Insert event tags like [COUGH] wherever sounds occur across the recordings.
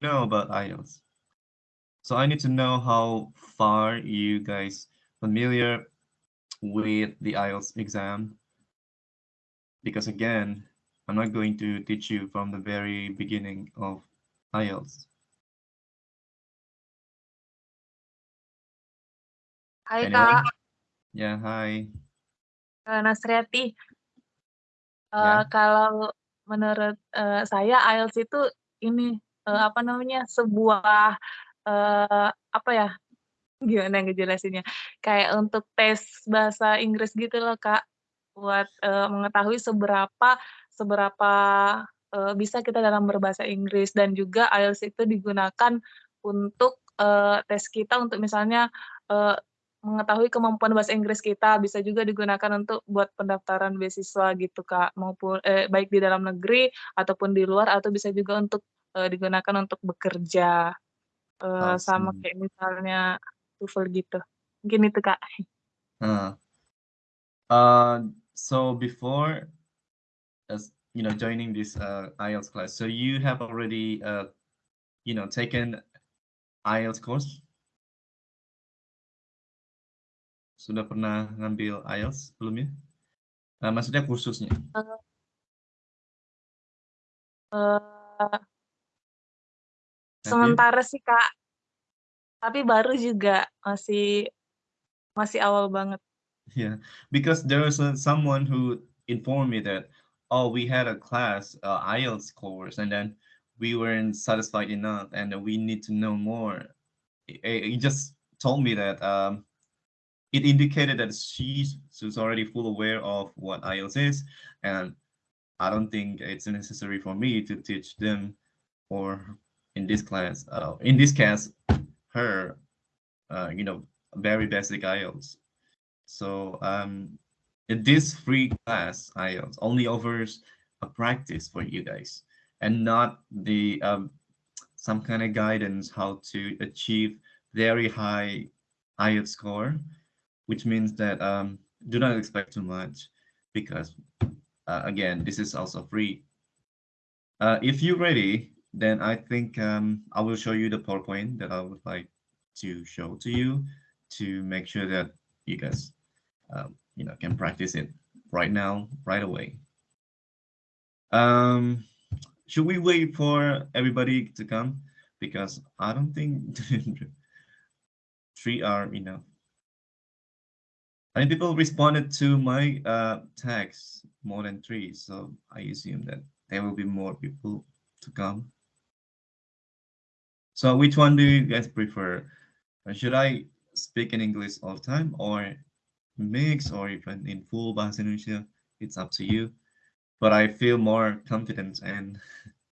know about IELTS. So I need to know how far you guys familiar with the IELTS exam. Because again, I'm not going to teach you from the very beginning of IELTS. Anyone? Kak. Ya, hai. Uh, Nasriati. Uh, ya. Kalau menurut uh, saya IELTS itu ini uh, apa namanya sebuah uh, apa ya gimana ngejelasinnya kayak untuk tes bahasa Inggris gitu loh kak buat uh, mengetahui seberapa seberapa uh, bisa kita dalam berbahasa Inggris. Dan juga IELTS itu digunakan untuk uh, tes kita untuk misalnya uh, mengetahui kemampuan bahasa Inggris kita. Bisa juga digunakan untuk buat pendaftaran beasiswa gitu kak maupun eh, baik di dalam negeri ataupun di luar atau bisa juga untuk uh, digunakan untuk bekerja uh, sama kayak misalnya TOEFL gitu. Mungkin itu kak. Uh, uh, so before, as you know, joining this uh, IELTS class, so you have already, uh, you know, taken IELTS course. Sudah pernah ngambil IELTS sebelumnya? Uh, maksudnya kursusnya? Uh, uh, Sementara sih Kak. Tapi baru juga masih masih awal banget. Yeah, because there was a, someone who informed me that oh we had a class uh, IELTS course and then we weren't satisfied enough and we need to know more. He just told me that um, it indicated that she's, she's already full aware of what IELTS is and I don't think it's necessary for me to teach them or in this class, uh, in this case, her, uh, you know, very basic IELTS. So um, in this free class IELTS only offers a practice for you guys and not the um, some kind of guidance how to achieve very high IELTS score, which means that um, do not expect too much because uh, again, this is also free. Uh, if you're ready, then I think um, I will show you the PowerPoint that I would like to show to you to make sure that you guys, um, you know, can practice it right now, right away. Um, should we wait for everybody to come? Because I don't think [LAUGHS] three are enough. I mean, people responded to my uh, text more than three, so I assume that there will be more people to come. So which one do you guys prefer? Should I speak in English all the time or mix or even in full Bahasa Indonesia? It's up to you. But I feel more confident and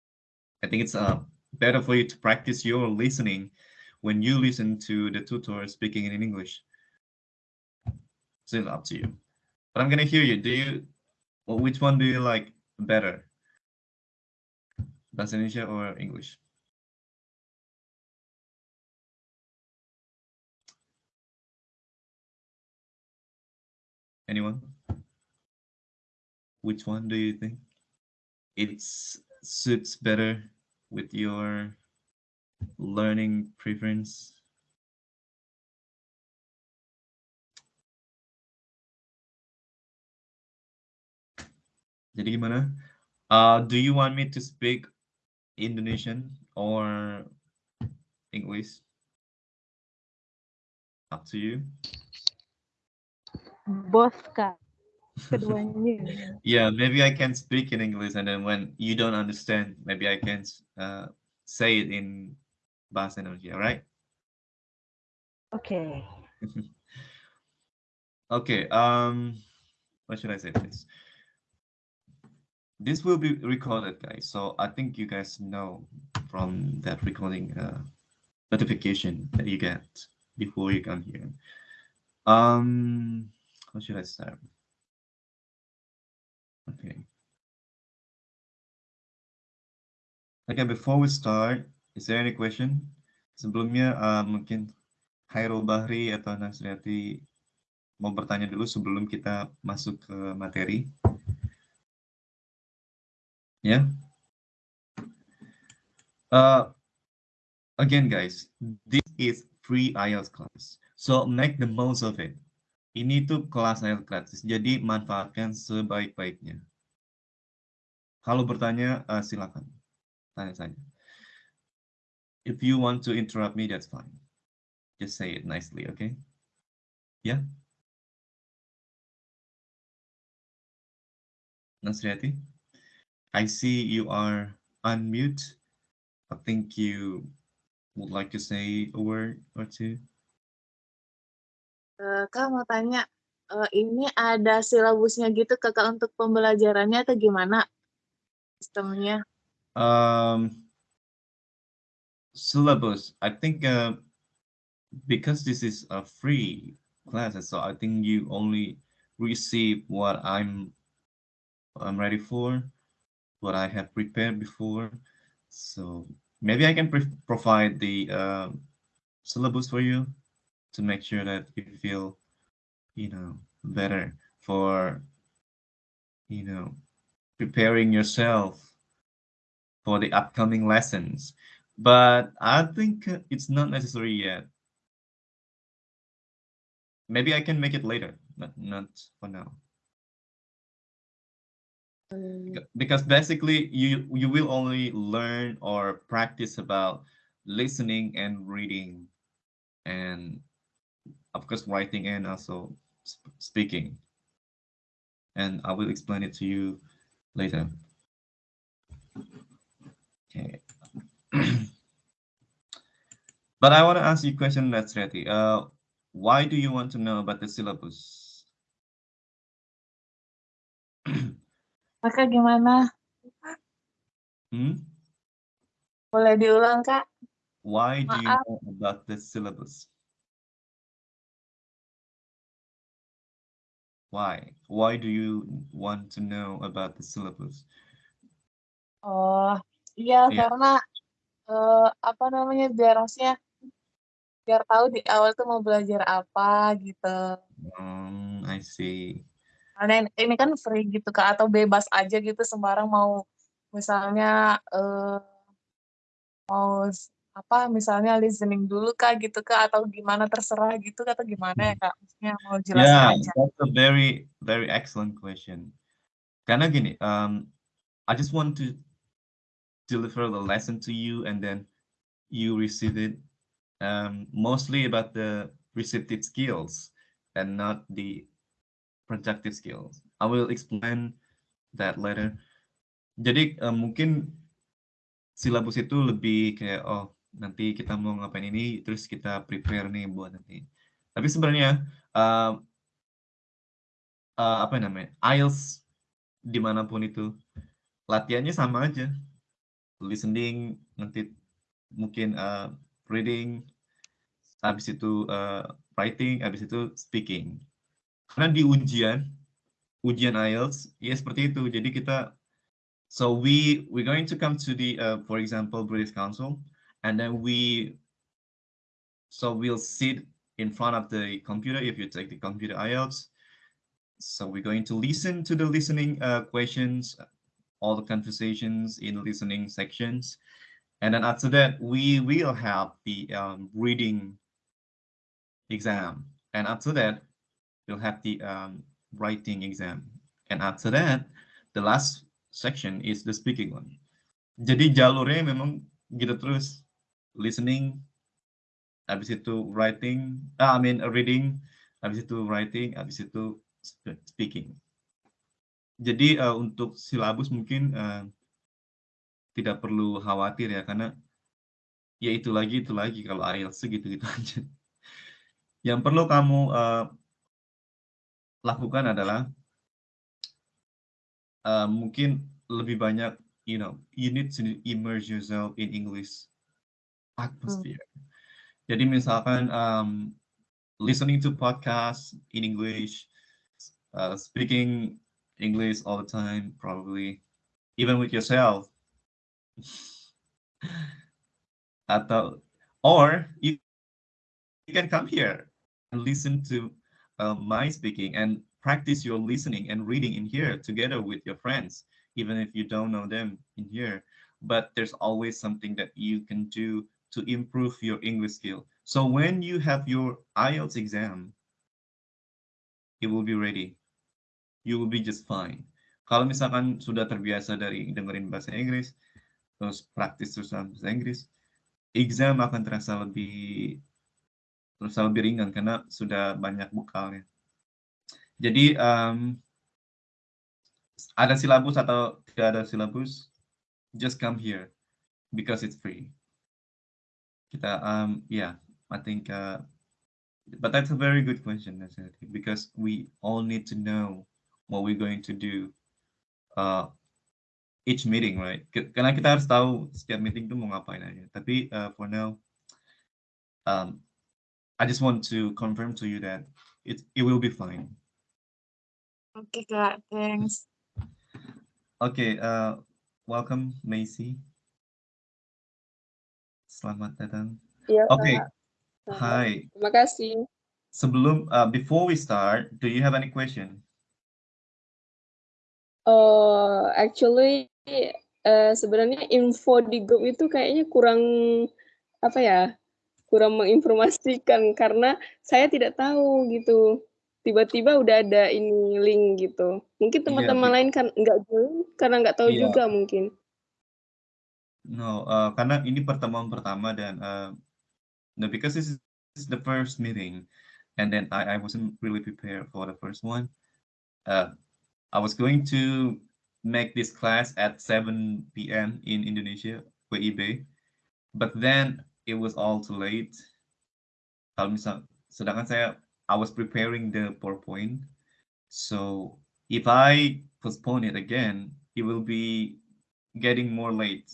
[LAUGHS] I think it's uh, better for you to practice your listening when you listen to the tutor speaking in English. So it's up to you. But I'm gonna hear you. Do you, well, which one do you like better? Bahasa Indonesia or English? Anyone? Which one do you think it suits better with your learning preference? Jadi gimana? Uh, do you want me to speak Indonesian or English? Up to you. Both [LAUGHS] kak yeah maybe i can speak in english and then when you don't understand maybe i can uh, say it in bahasa Indonesia right okay. [LAUGHS] Okay um what should i say this? This will be recorded guys so i think you guys know from that recording uh, notification that you get before you come here. Um start? Okay. Okay, before we start, is there any question? Sebelumnya uh, mungkin Hairul Bahri atau Nasriati mau bertanya dulu sebelum kita masuk ke materi. Ya. Yeah. Uh, again, guys, this is free IELTS class. So make the most of it. Ini tuh kelas IELTS gratis, jadi manfaatkan sebaik-baiknya. Kalau bertanya, uh, silakan. Tanya saja. If you want to interrupt me, that's fine. Just say it nicely, okay? Yeah? Nasriati? I see you are unmute. I think you would like to say a word or two. Uh, Kak mau tanya, uh, ini ada silabusnya gitu kakak untuk pembelajarannya atau gimana sistemnya? Um, syllabus, I think uh, because this is a free class, so I think you only receive what I'm I'm ready for, what I have prepared before. So maybe I can provide the uh, syllabus for you to make sure that you feel, you know, better for, you know, preparing yourself for the upcoming lessons. But I think it's not necessary yet. Maybe I can make it later, but not for now. Mm. Because basically you you will only learn or practice about listening and reading and of course writing and also sp speaking. And I will explain it to you later. Okay. [CLEARS THROAT] but I want to ask you a question, that's ready. Uh, why do you want to know about the syllabus? [CLEARS THROAT] Maka gimana? Hmm? Boleh diulang, Kak? Why do you know about the syllabus? Why? Why do you want to know about the syllabus? Oh, iya yeah. karena uh, apa namanya biar maksudnya biar tahu di awal tuh mau belajar apa gitu. Um, I see. Karena ini kan free gitu Kak, atau bebas aja gitu sembarang mau misalnya uh, mau apa misalnya listening dulu Kak gitu Kak atau gimana terserah gitu atau gimana ya Kak? Maksudnya mau jelas yeah, aja. that's a very very excellent question. Karena gini, um, I just want to deliver the lesson to you and then you receive it um, mostly about the receptive skills and not the projective skills. I will explain that later. Jadi uh, mungkin silabus itu lebih kayak oh nanti kita mau ngapain ini terus kita prepare nih buat nanti. Tapi sebenarnya uh, uh, apa namanya IELTS di mana pun itu latihannya sama aja. Listening nanti mungkin uh, reading, habis itu uh, writing, habis itu speaking. Karena di ujian, ujian IELTS, ya seperti itu. Jadi kita, so we we going to come to the, uh, for example, British Council, and then we, so we'll sit in front of the computer if you take the computer IELTS. So we're going to listen to the listening uh, questions, all the conversations in the listening sections. And then after that, we will have the um, reading exam. And after that, we'll have the um, writing exam. And after that, the last section is the speaking one. Jadi jalurnya memang gitu terus. Listening, habis itu writing, uh, I mean reading, habis itu writing, habis itu speaking. Jadi uh, untuk silabus mungkin uh, tidak perlu khawatir ya, karena ya itu lagi, itu lagi kalau IELTS gitu-gitu [LAUGHS] aja. Yang perlu kamu uh, lakukan adalah uh, mungkin lebih banyak you know you need to immerse yourself in English atmosphere. Hmm. Jadi misalkan um, listening to podcast in English, uh, speaking English all the time, probably even with yourself. [LAUGHS] Atau or you, you can come here and listen to uh, my speaking and practice your listening and reading in here together with your friends, even if you don't know them in here. But there's always something that you can do to improve your English skill. So when you have your IELTS exam, it will be ready. You will be just fine. Kalau misalkan sudah terbiasa dari dengerin bahasa Inggris, terus praktis terus bahasa Inggris, exam akan terasa lebih terasa lebih ringan karena sudah banyak bekalnya. Jadi um, ada silabus atau tidak ada silabus, just come here because it's free. Kita, um, yeah, I think, uh, but that's a very good question, because we all need to know what we're going to do uh, each meeting, right? Karena kita harus tahu setiap meeting itu mau ngapain aja. Tapi uh, for now, um, I just want to confirm to you that it it will be fine. Okay, Kak. Thanks. Okay, uh, welcome Macy. Selamat datang. Iya, Okay. Selamat. hi. Terima kasih. Sebelum, uh, before we start, do you have any question? Uh, actually, eh, sebenarnya info di grup itu kayaknya kurang apa ya, kurang menginformasikan karena saya tidak tahu gitu. Tiba-tiba udah ada ini link gitu. Mungkin Iya, teman-teman Bi. lain kan nggak join karena nggak tahu Iya. juga mungkin. No, uh, karena ini pertemuan pertama dan uh, no, because this is the first meeting, and then I I wasn't really prepared for the first one. Uh, I was going to make this class at 7 p.m. in Indonesia, for eBay, but then it was all too late. Kalau misal, sedangkan saya I was preparing the PowerPoint, so if I postpone it again, it will be getting more late.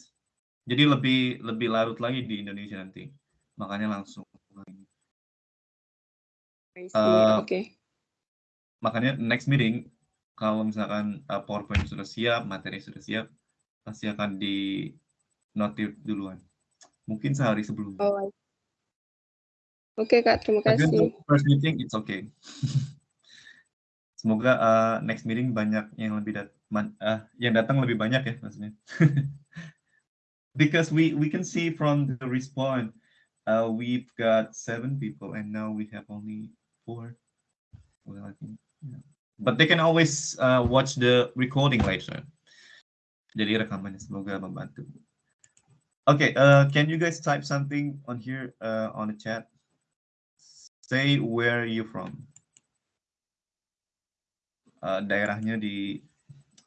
Jadi lebih lebih larut lagi di Indonesia nanti. Makanya langsung. Uh, Oke. Makanya next meeting kalau misalkan uh, PowerPoint sudah siap, materi sudah siap, pasti akan di notif duluan. Mungkin sehari sebelumnya. Oh, Oke, Kak. Terima kasih. untuk first meeting it's okay. [LAUGHS] Semoga uh, next meeting banyak yang lebih dat man- uh, yang datang lebih banyak ya maksudnya. [LAUGHS] Because we we can see from the response, uh, we've got seven people and now we have only four. Well, I think, yeah. But they can always uh, watch the recording later. Jadi rekamannya semoga membantu. Okay, uh, can you guys type something on here uh, on the chat? Say where you from. Uh, daerahnya di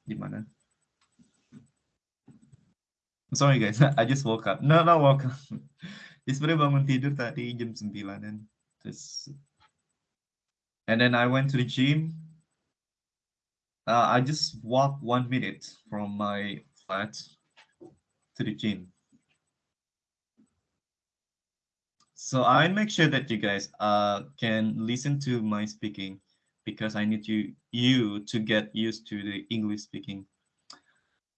di mana? I'm sorry guys, [LAUGHS] I just woke up. No, not woke up. Just sebenarnya bangun tidur tadi jam 9-an. Terus and then I went to the gym. Uh, I just walked one minute from my flat to the gym. So I make sure that you guys uh, can listen to my speaking because I need you you to get used to the English speaking.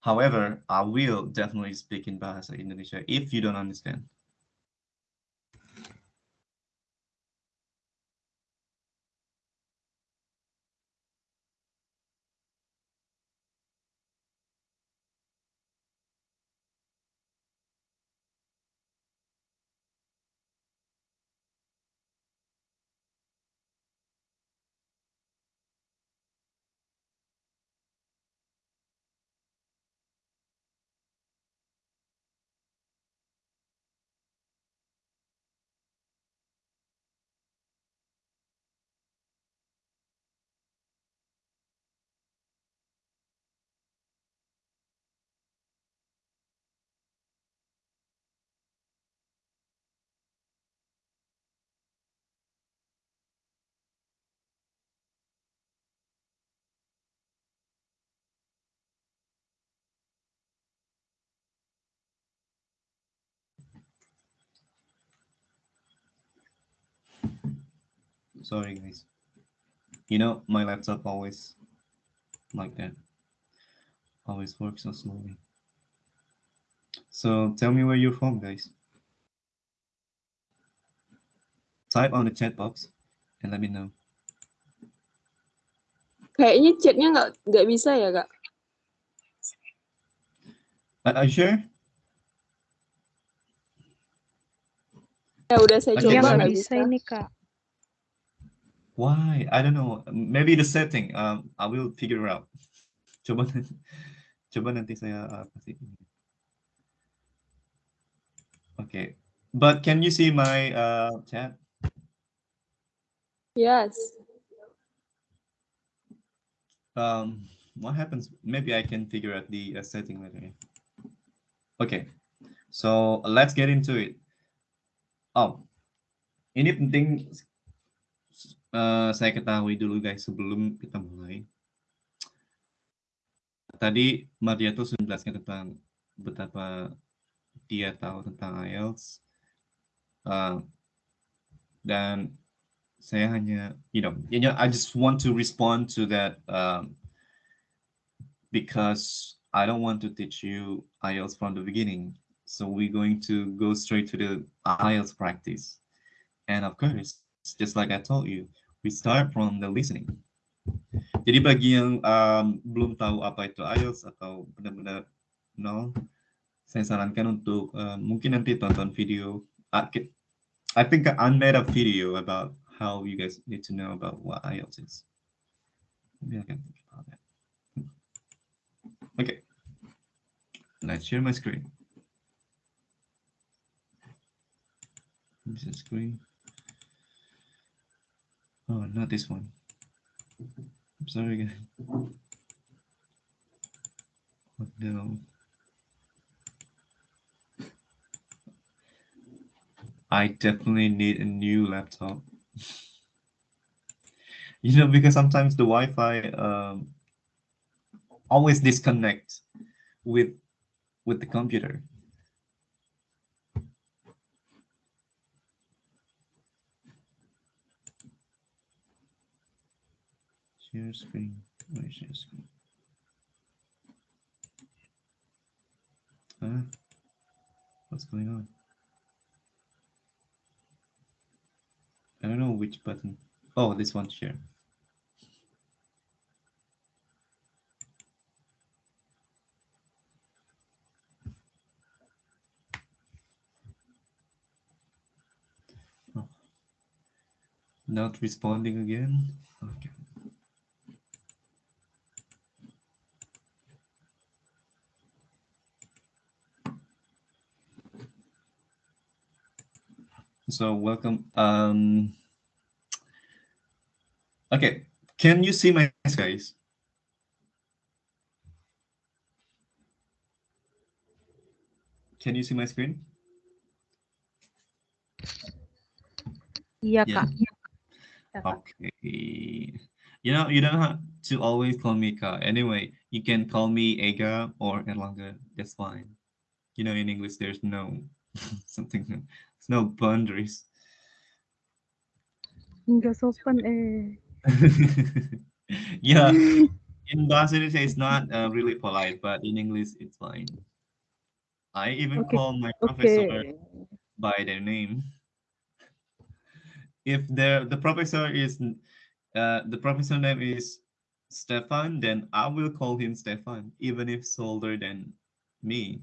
However, I will definitely speak in Bahasa Indonesia if you don't understand. Sorry, guys. You know, my laptop always like that. Always works so slowly. So tell me where you're from, guys. Type on the chat box and let me know. Kayaknya chatnya nggak nggak bisa ya, Kak? Are you sure? Ya udah saya Okay, coba Yang nggak bisa bisa. ini kak. Why? I don't know. Maybe the setting. Um, I will figure it out. Coba coba nanti saya uh, kasih. Okay. But can you see my uh, chat? Yes. Um, what happens? Maybe I can figure out the uh, setting later. Okay. So let's get into it. Oh, ini penting uh, saya ketahui dulu guys sebelum kita mulai. Tadi Maria tuh sudah menjelaskan tentang betapa dia tahu tentang IELTS. Uh, dan saya hanya, you know, you know, I just want to respond to that um, because I don't want to teach you IELTS from the beginning. So we're going to go straight to the IELTS practice. And of course, just like I told you, we start from the listening. Jadi bagi yang um, belum tahu apa itu IELTS atau benar-benar no, saya sarankan untuk uh, mungkin nanti tonton video. I, I think I made a video about how you guys need to know about what IELTS is. Maybe I can think about that. Okay. Let's share my screen. This is screen. Oh, not this one. I'm sorry, guys. Oh, no. I definitely need a new laptop. [LAUGHS] you know, because sometimes the Wi-Fi um, always disconnect with with the computer. Share screen. Where is share screen? Huh? What's going on? I don't know which button. Oh, this one share. Oh. Not responding again. Okay. So welcome. Um, okay, can you see my guys? Can you see my screen? Iya Yeah. kak. Okay. You know, you don't have to always call me Ka. Anyway, you can call me Ega or Erlanga. That's fine. You know, in English, there's no [LAUGHS] something, there's no boundaries. Eh. [LAUGHS] yeah, [LAUGHS] in Bahasa it's not uh, really polite, but in English, it's fine. I even Okay, call my professor by their name. If the the professor is uh, the professor name is Stefan, then I will call him Stefan, even if he's older than me,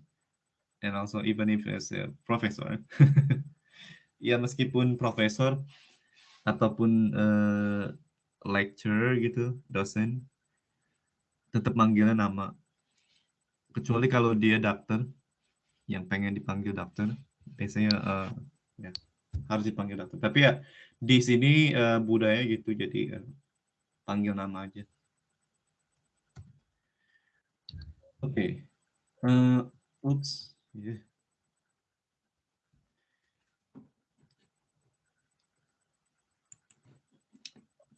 and also even if he's a professor. [LAUGHS] ya meskipun profesor ataupun uh, lecturer gitu, dosen, tetap manggilnya nama. Kecuali kalau dia dokter, yang pengen dipanggil dokter, biasanya uh, ya harus dipanggil dokter. Tapi ya di sini uh, budaya gitu, jadi uh, panggil nama aja. Oke, okay. uh, oops, yeah.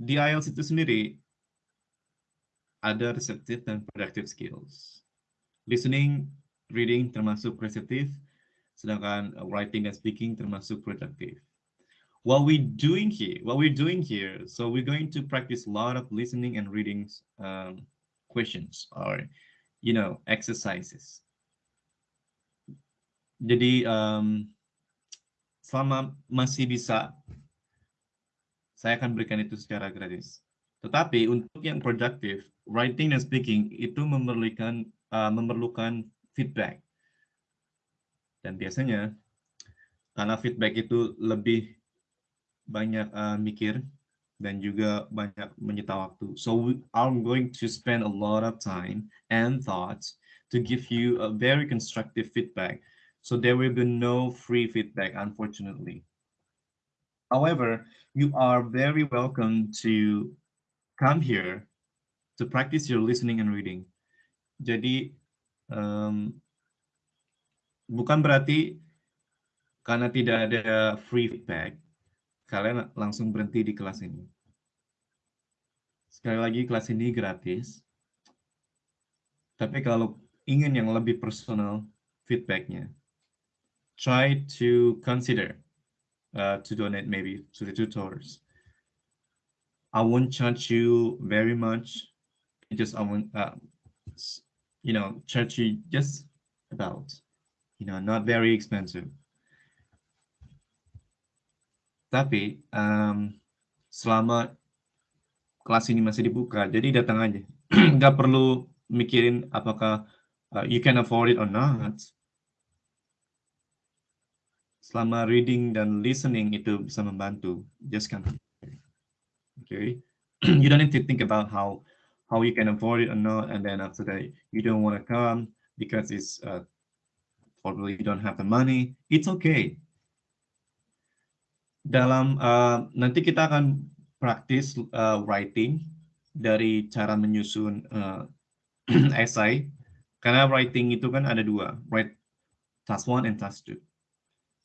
Di IELTS itu sendiri ada receptive dan productive skills. Listening, reading termasuk receptive, sedangkan writing and speaking termasuk productive. What we doing here, what we're doing here, so we're going to practice a lot of listening and reading um, questions or, you know, exercises. Jadi um, selama masih bisa, saya akan berikan itu secara gratis. Tetapi untuk yang productive, writing dan speaking itu memerlukan uh, memerlukan feedback. Dan biasanya karena feedback itu lebih banyak uh, mikir dan juga banyak menyita waktu. So we, I'm going to spend a lot of time and thoughts to give you a very constructive feedback. So there will be no free feedback, unfortunately. However, you are very welcome to come here to practice your listening and reading. Jadi um, bukan berarti karena tidak ada free feedback, kalian langsung berhenti di kelas ini. Sekali lagi, kelas ini gratis. Tapi kalau ingin yang lebih personal feedbacknya, try to consider uh, to donate maybe to the tutors. I won't charge you very much. Just I won't, uh, you know, charge you just about, you know, not very expensive. Tapi um, selama kelas ini masih dibuka, jadi datang aja. [CLEARS THROAT] Nggak perlu mikirin apakah uh, you can afford it or not. Selama reading dan listening itu bisa membantu, just come. Okay, [CLEARS THROAT] you don't need to think about how how you can afford it or not, and then after that you don't want to come because it's uh, probably you don't have the money. It's okay. Dalam uh, nanti kita akan praktis uh, writing dari cara menyusun uh, [CLEARS THROAT] essay. Karena writing itu kan ada dua write task one and task two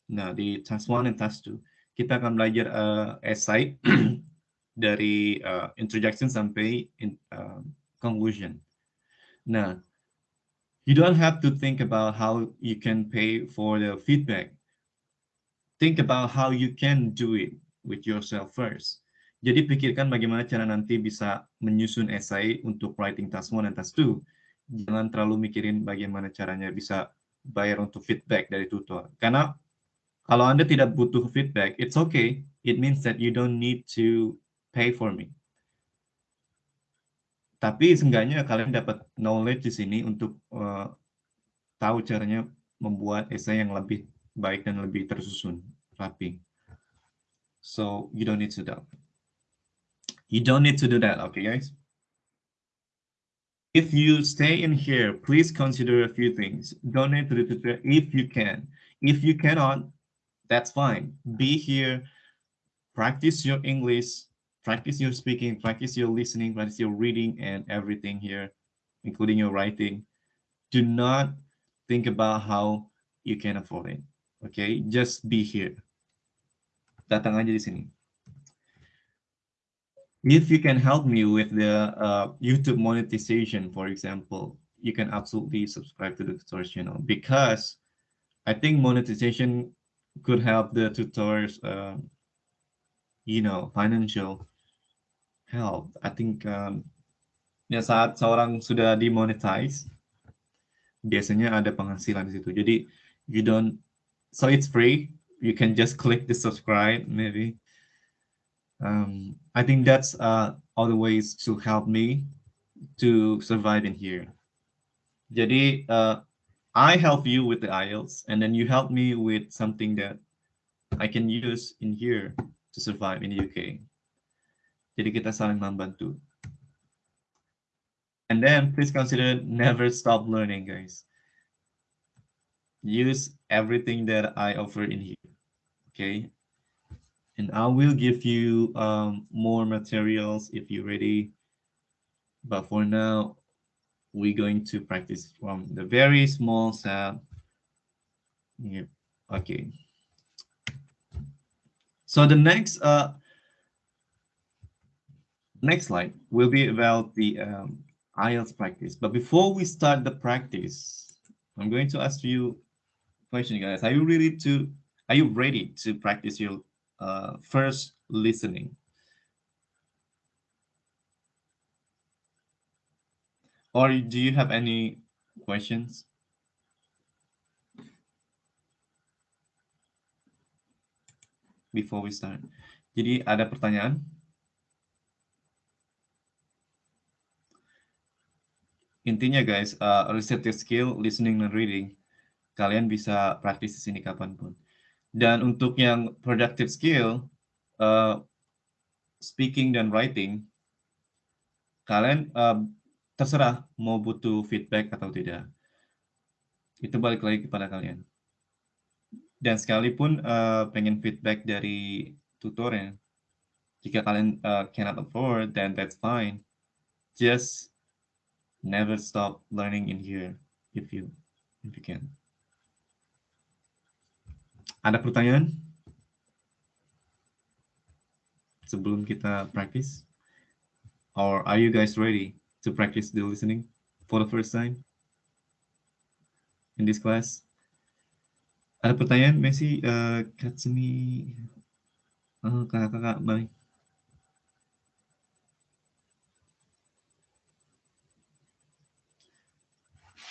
nah di task one and task two kita akan belajar uh, essay [CLEARS THROAT] dari uh, introduction sampai in, uh, conclusion nah you don't have to think about how you can pay for the feedback think about how you can do it with yourself first. Jadi pikirkan bagaimana cara nanti bisa menyusun essay untuk writing task 1 dan task 2. Jangan terlalu mikirin bagaimana caranya bisa bayar untuk feedback dari tutor. Karena kalau Anda tidak butuh feedback, it's okay. It means that you don't need to pay for me. Tapi seenggaknya kalian dapat knowledge di sini untuk uh, tahu caranya membuat essay yang lebih baik dan lebih tersusun, rapi. So you don't need to do. You don't need to do that, okay, guys? If you stay in here, please consider a few things. Donate to the tutor if you can. If you cannot, that's fine. Be here, practice your English, practice your speaking, practice your listening, practice your reading and everything here, including your writing. Do not think about how you can afford it. Okay, just be here. Datang aja di sini. If you can help me with the uh, YouTube monetization, for example, you can absolutely subscribe to the source channel because I think monetization could help the tutors, uh, you know, financial help. I think um, ya saat seorang sudah dimonetize, biasanya ada penghasilan di situ. Jadi you don't so it's free. You can just click the subscribe, maybe. Um, I think that's uh, all the ways to help me to survive in here. Jadi, uh, I help you with the IELTS, and then you help me with something that I can use in here to survive in the UK. Jadi kita saling membantu. And then please consider never stop learning, guys use everything that I offer in here. Okay. And I will give you um, more materials if you're ready. But for now, we're going to practice from the very small set. Yeah. Okay. So the next uh, next slide will be about the um, IELTS practice. But before we start the practice, I'm going to ask you question, guys. Are you ready to are you ready to practice your uh, first listening? Or do you have any questions? Before we start. Jadi ada pertanyaan? Intinya guys, uh, your skill listening and reading kalian bisa praktis di sini kapan pun. Dan untuk yang productive skill, uh, speaking dan writing, kalian uh, terserah mau butuh feedback atau tidak. Itu balik lagi kepada kalian. Dan sekalipun uh, pengen feedback dari tutornya, jika kalian uh, cannot afford, then that's fine. Just never stop learning in here if you if you can. Ada pertanyaan? Sebelum kita practice? Or are you guys ready to practice the listening for the first time in this class? Ada pertanyaan, Messi, uh, kakak-kakak, balik.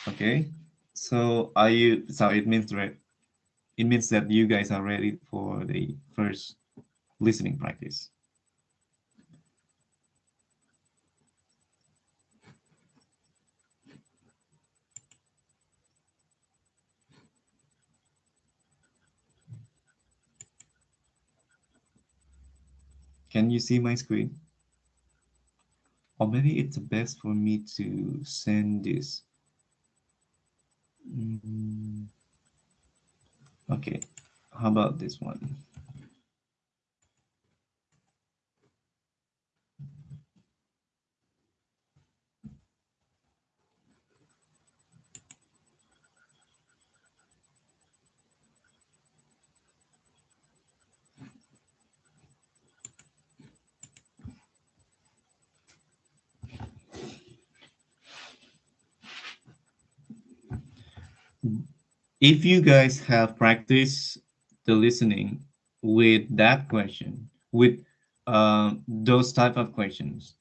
Okay, so are you, so it means, right, it means that you guys are ready for the first listening practice. Can you see my screen? Or maybe it's best for me to send this. Mm. Okay, how about this one? If you guys have practiced the listening with that question, with uh, those type of questions,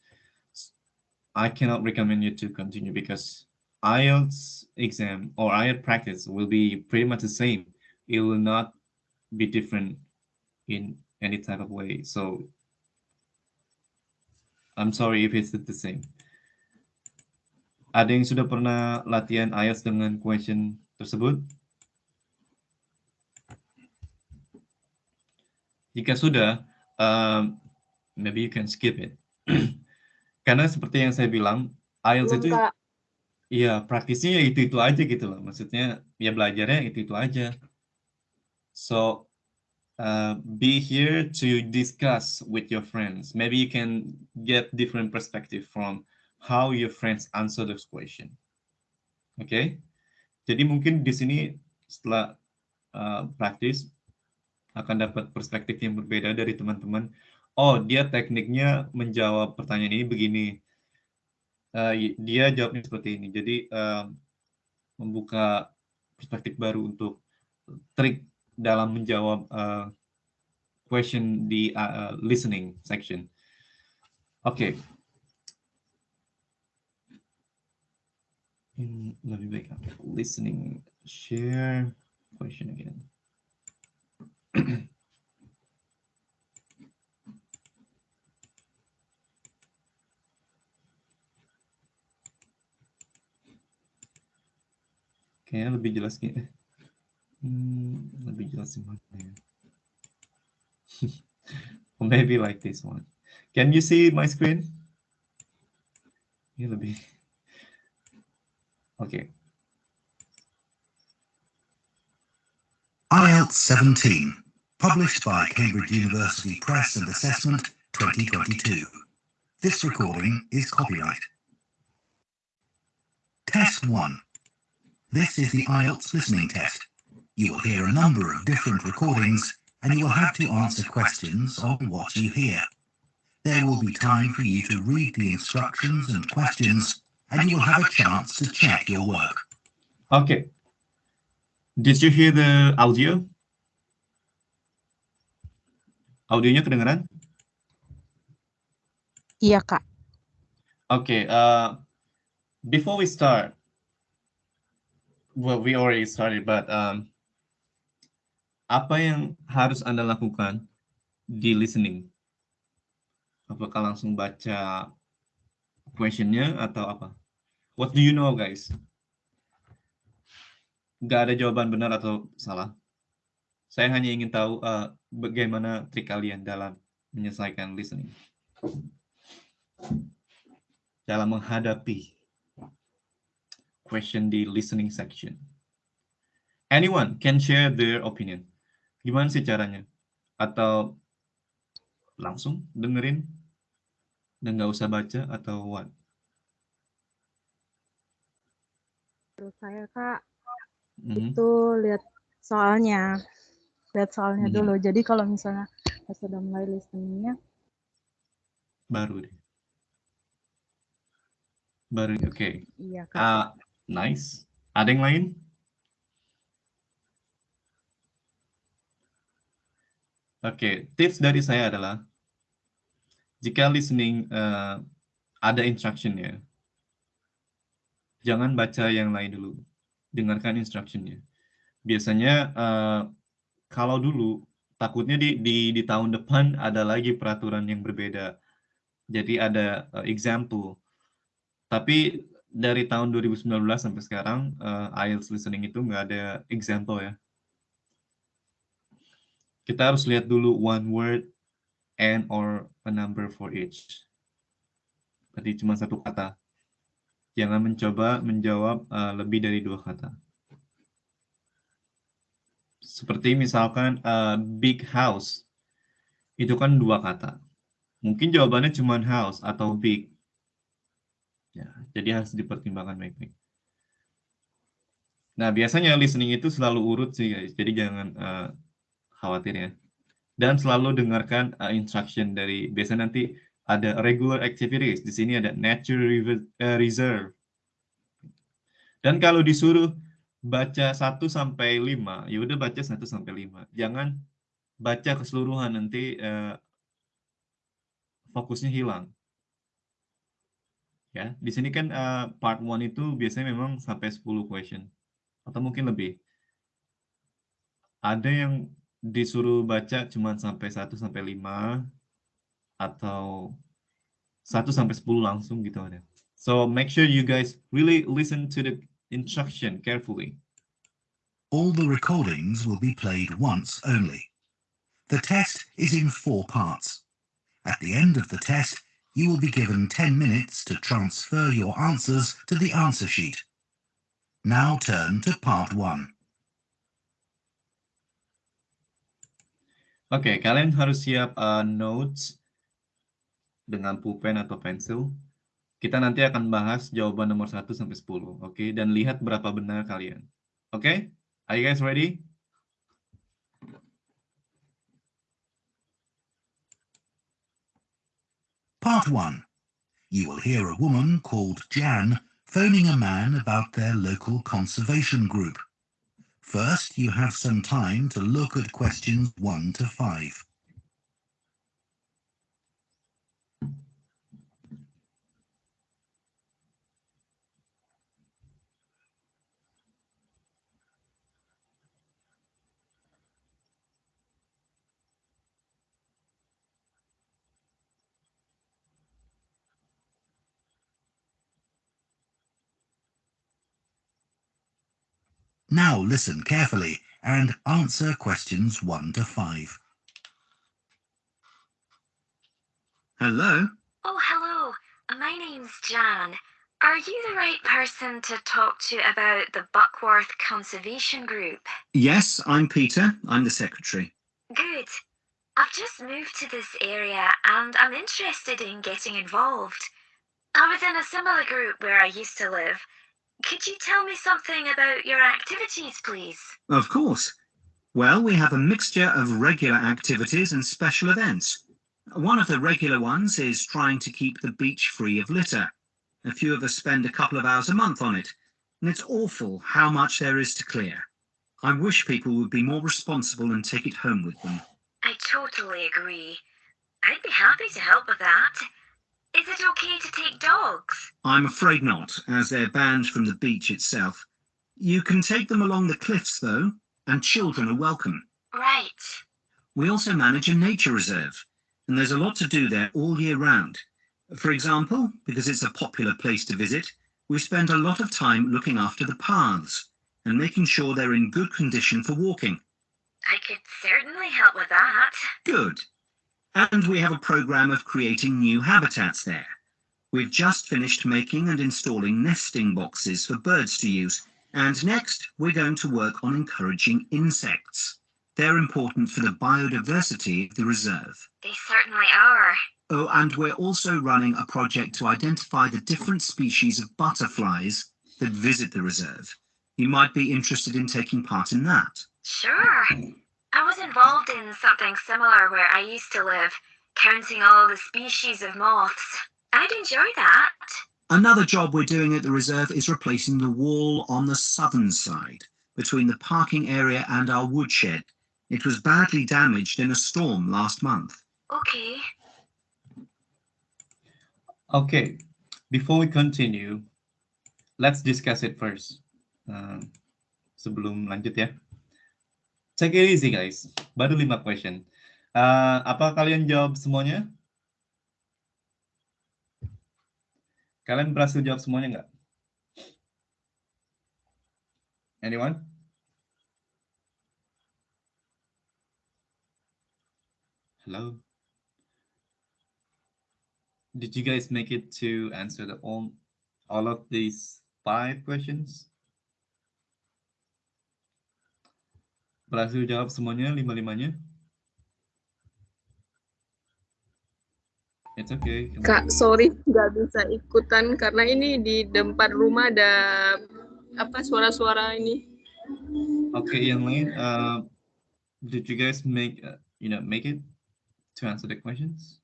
I cannot recommend you to continue because IELTS exam or IELTS practice will be pretty much the same. It will not be different in any type of way. So I'm sorry if it's the same. Ada yang sudah pernah latihan IELTS dengan question tersebut? Jika sudah, um, maybe you can skip it. [CLEARS THROAT] Karena seperti yang saya bilang, IELTS itu iya praktisnya ya itu-itu aja gitu loh. Maksudnya ya belajarnya itu-itu aja. So uh, be here to discuss with your friends. Maybe you can get different perspective from how your friends answer this question. Oke. Okay? Jadi mungkin di sini setelah uh, praktis akan dapat perspektif yang berbeda dari teman-teman. Oh, dia tekniknya menjawab pertanyaan ini begini. Uh, dia jawabnya seperti ini. Jadi uh, membuka perspektif baru untuk trik dalam menjawab uh, question di uh, listening section. Oke. Okay. lebih baik listening share question again. Kayaknya lebih jelas gitu. Hmm, lebih jelas di mana ya? [LAUGHS] maybe like this one. Can you see my screen? Ini lebih. Okay. IELTS 17 Published by Cambridge University Press and Assessment 2022. This recording is copyright. Test 1. This is the IELTS listening test. You will hear a number of different recordings and you will have to answer questions on what you hear. There will be time for you to read the instructions and questions and you will have a chance to check your work. Okay. Did you hear the audio? Audionya kedengeran? Iya, Kak. Okay, uh, before we start, well, we already started, but um, apa yang harus Anda lakukan di listening? Apakah langsung baca questionnya atau apa? What do you know, guys? Gak ada jawaban benar atau salah. Saya hanya ingin tahu uh, bagaimana trik kalian dalam menyelesaikan listening. Dalam menghadapi question di listening section. Anyone can share their opinion. Gimana sih caranya? Atau langsung dengerin dan nggak usah baca atau what? Terus saya kak Mhm. itu lihat soalnya, lihat soalnya Mhm. dulu. Jadi kalau misalnya pas sudah mulai listeningnya, Baru deh. Baru, oke. iya kak. Ah, nice. Ada yang lain? Oke, tips dari saya adalah jika listening eh, ada instructionnya, jangan baca yang lain dulu, dengarkan instructionnya. Biasanya eh, kalau dulu takutnya di, di di tahun depan ada lagi peraturan yang berbeda. Jadi ada eh, example. Tapi dari tahun 2019 sampai sekarang eh, IELTS listening itu nggak ada example ya. Kita harus lihat dulu one word and or a number for each. Berarti cuma satu kata. Jangan mencoba menjawab eh, lebih dari dua kata. Seperti misalkan eh, big house. Itu kan dua kata. Mungkin jawabannya cuma house atau big. Ya, jadi harus dipertimbangkan baik-baik. Nah, biasanya listening itu selalu urut sih guys. Jadi jangan eh, khawatir ya. Dan selalu dengarkan uh, instruction dari biasa nanti ada regular activities. Di sini ada nature reserve. Dan kalau disuruh baca 1 sampai 5, ya udah baca 1 sampai 5. Jangan baca keseluruhan nanti eh, fokusnya hilang. Ya, di sini kan eh, part 1 itu biasanya memang sampai 10 question atau mungkin lebih. Ada yang disuruh baca cuma sampai 1 sampai 5 atau 1 sampai 10 langsung gitu ada. So make sure you guys really listen to the instruction carefully. All the recordings will be played once only. The test is in four parts. At the end of the test, you will be given 10 minutes to transfer your answers to the answer sheet. Now turn to part one. Oke, kalian harus siap uh, notes dengan pulpen atau pensil. Kita nanti akan bahas jawaban nomor 1 sampai 10, oke? Dan lihat berapa benar kalian. Oke? Are you guys ready? Part one. You will hear a woman called Jan phoning a man about their local conservation group. First, you have some time to look at questions one to five. Now listen carefully and answer questions one to five. Hello? Oh, hello. My name's Jan. Are you the right person to talk to about the Buckworth Conservation Group? Yes, I'm Peter. I'm the secretary. Good. I've just moved to this area and I'm interested in getting involved. I was in a similar group where I used to live. Could you tell me something about your activities, please? Of course. Well, we have a mixture of regular activities and special events. One of the regular ones is trying to keep the beach free of litter. A few of us spend a couple of hours a month on it, and it's awful how much there is to clear. I wish people would be more responsible and take it home with them. I totally agree. I'd be happy to help with that. Is it okay to take dogs? I'm afraid not, as they're banned from the beach itself. You can take them along the cliffs, though, and children are welcome. Right. We also manage a nature reserve, and there's a lot to do there all year round. For example, because it's a popular place to visit, we spend a lot of time looking after the paths and making sure they're in good condition for walking. I could certainly help with that. Good. And we have a program of creating new habitats there. We've just finished making and installing nesting boxes for birds to use. And next, we're going to work on encouraging insects. They're important for the biodiversity of the reserve. They certainly are. Oh, and we're also running a project to identify the different species of butterflies that visit the reserve. You might be interested in taking part in that. Sure. I was involved in something similar where I used to live, counting all the species of moths. I'd enjoy that. Another job we're doing at the reserve is replacing the wall on the southern side, between the parking area and our woodshed. It was badly damaged in a storm last month. Okay. Okay, before we continue, let's discuss it first. Uh, sebelum lanjut ya. Take it easy guys, baru lima question. Uh, apa kalian jawab semuanya? Kalian berhasil jawab semuanya nggak? Anyone? Hello? Did you guys make it to answer the all, all of these five questions? Berhasil jawab semuanya, lima-limanya? It's okay. Kak, sorry nggak bisa ikutan karena ini di depan rumah ada apa suara-suara ini. Oke, okay, yang lain, uh, did you guys make, uh, you know, make it to answer the questions?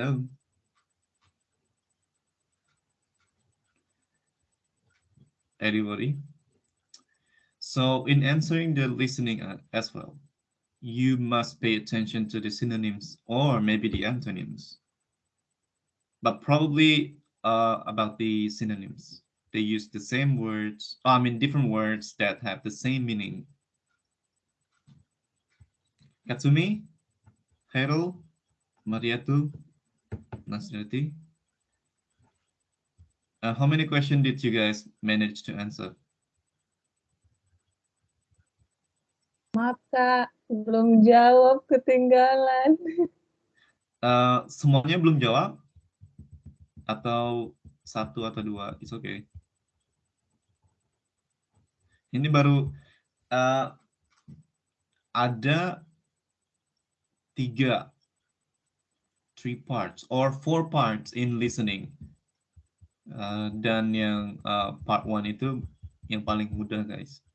No. Anybody? So in answering the listening as well, you must pay attention to the synonyms or maybe the antonyms. But probably uh, about the synonyms. They use the same words, I mean different words that have the same meaning. Katsumi, Hero, Mariatu, Nasrati. Uh, how many questions did you guys manage to answer? Maaf belum jawab ketinggalan. Uh, semuanya belum jawab? Atau satu atau dua? It's okay. Ini baru uh, ada tiga, three parts or four parts in listening. Uh, dan yang uh, part one itu yang paling mudah guys.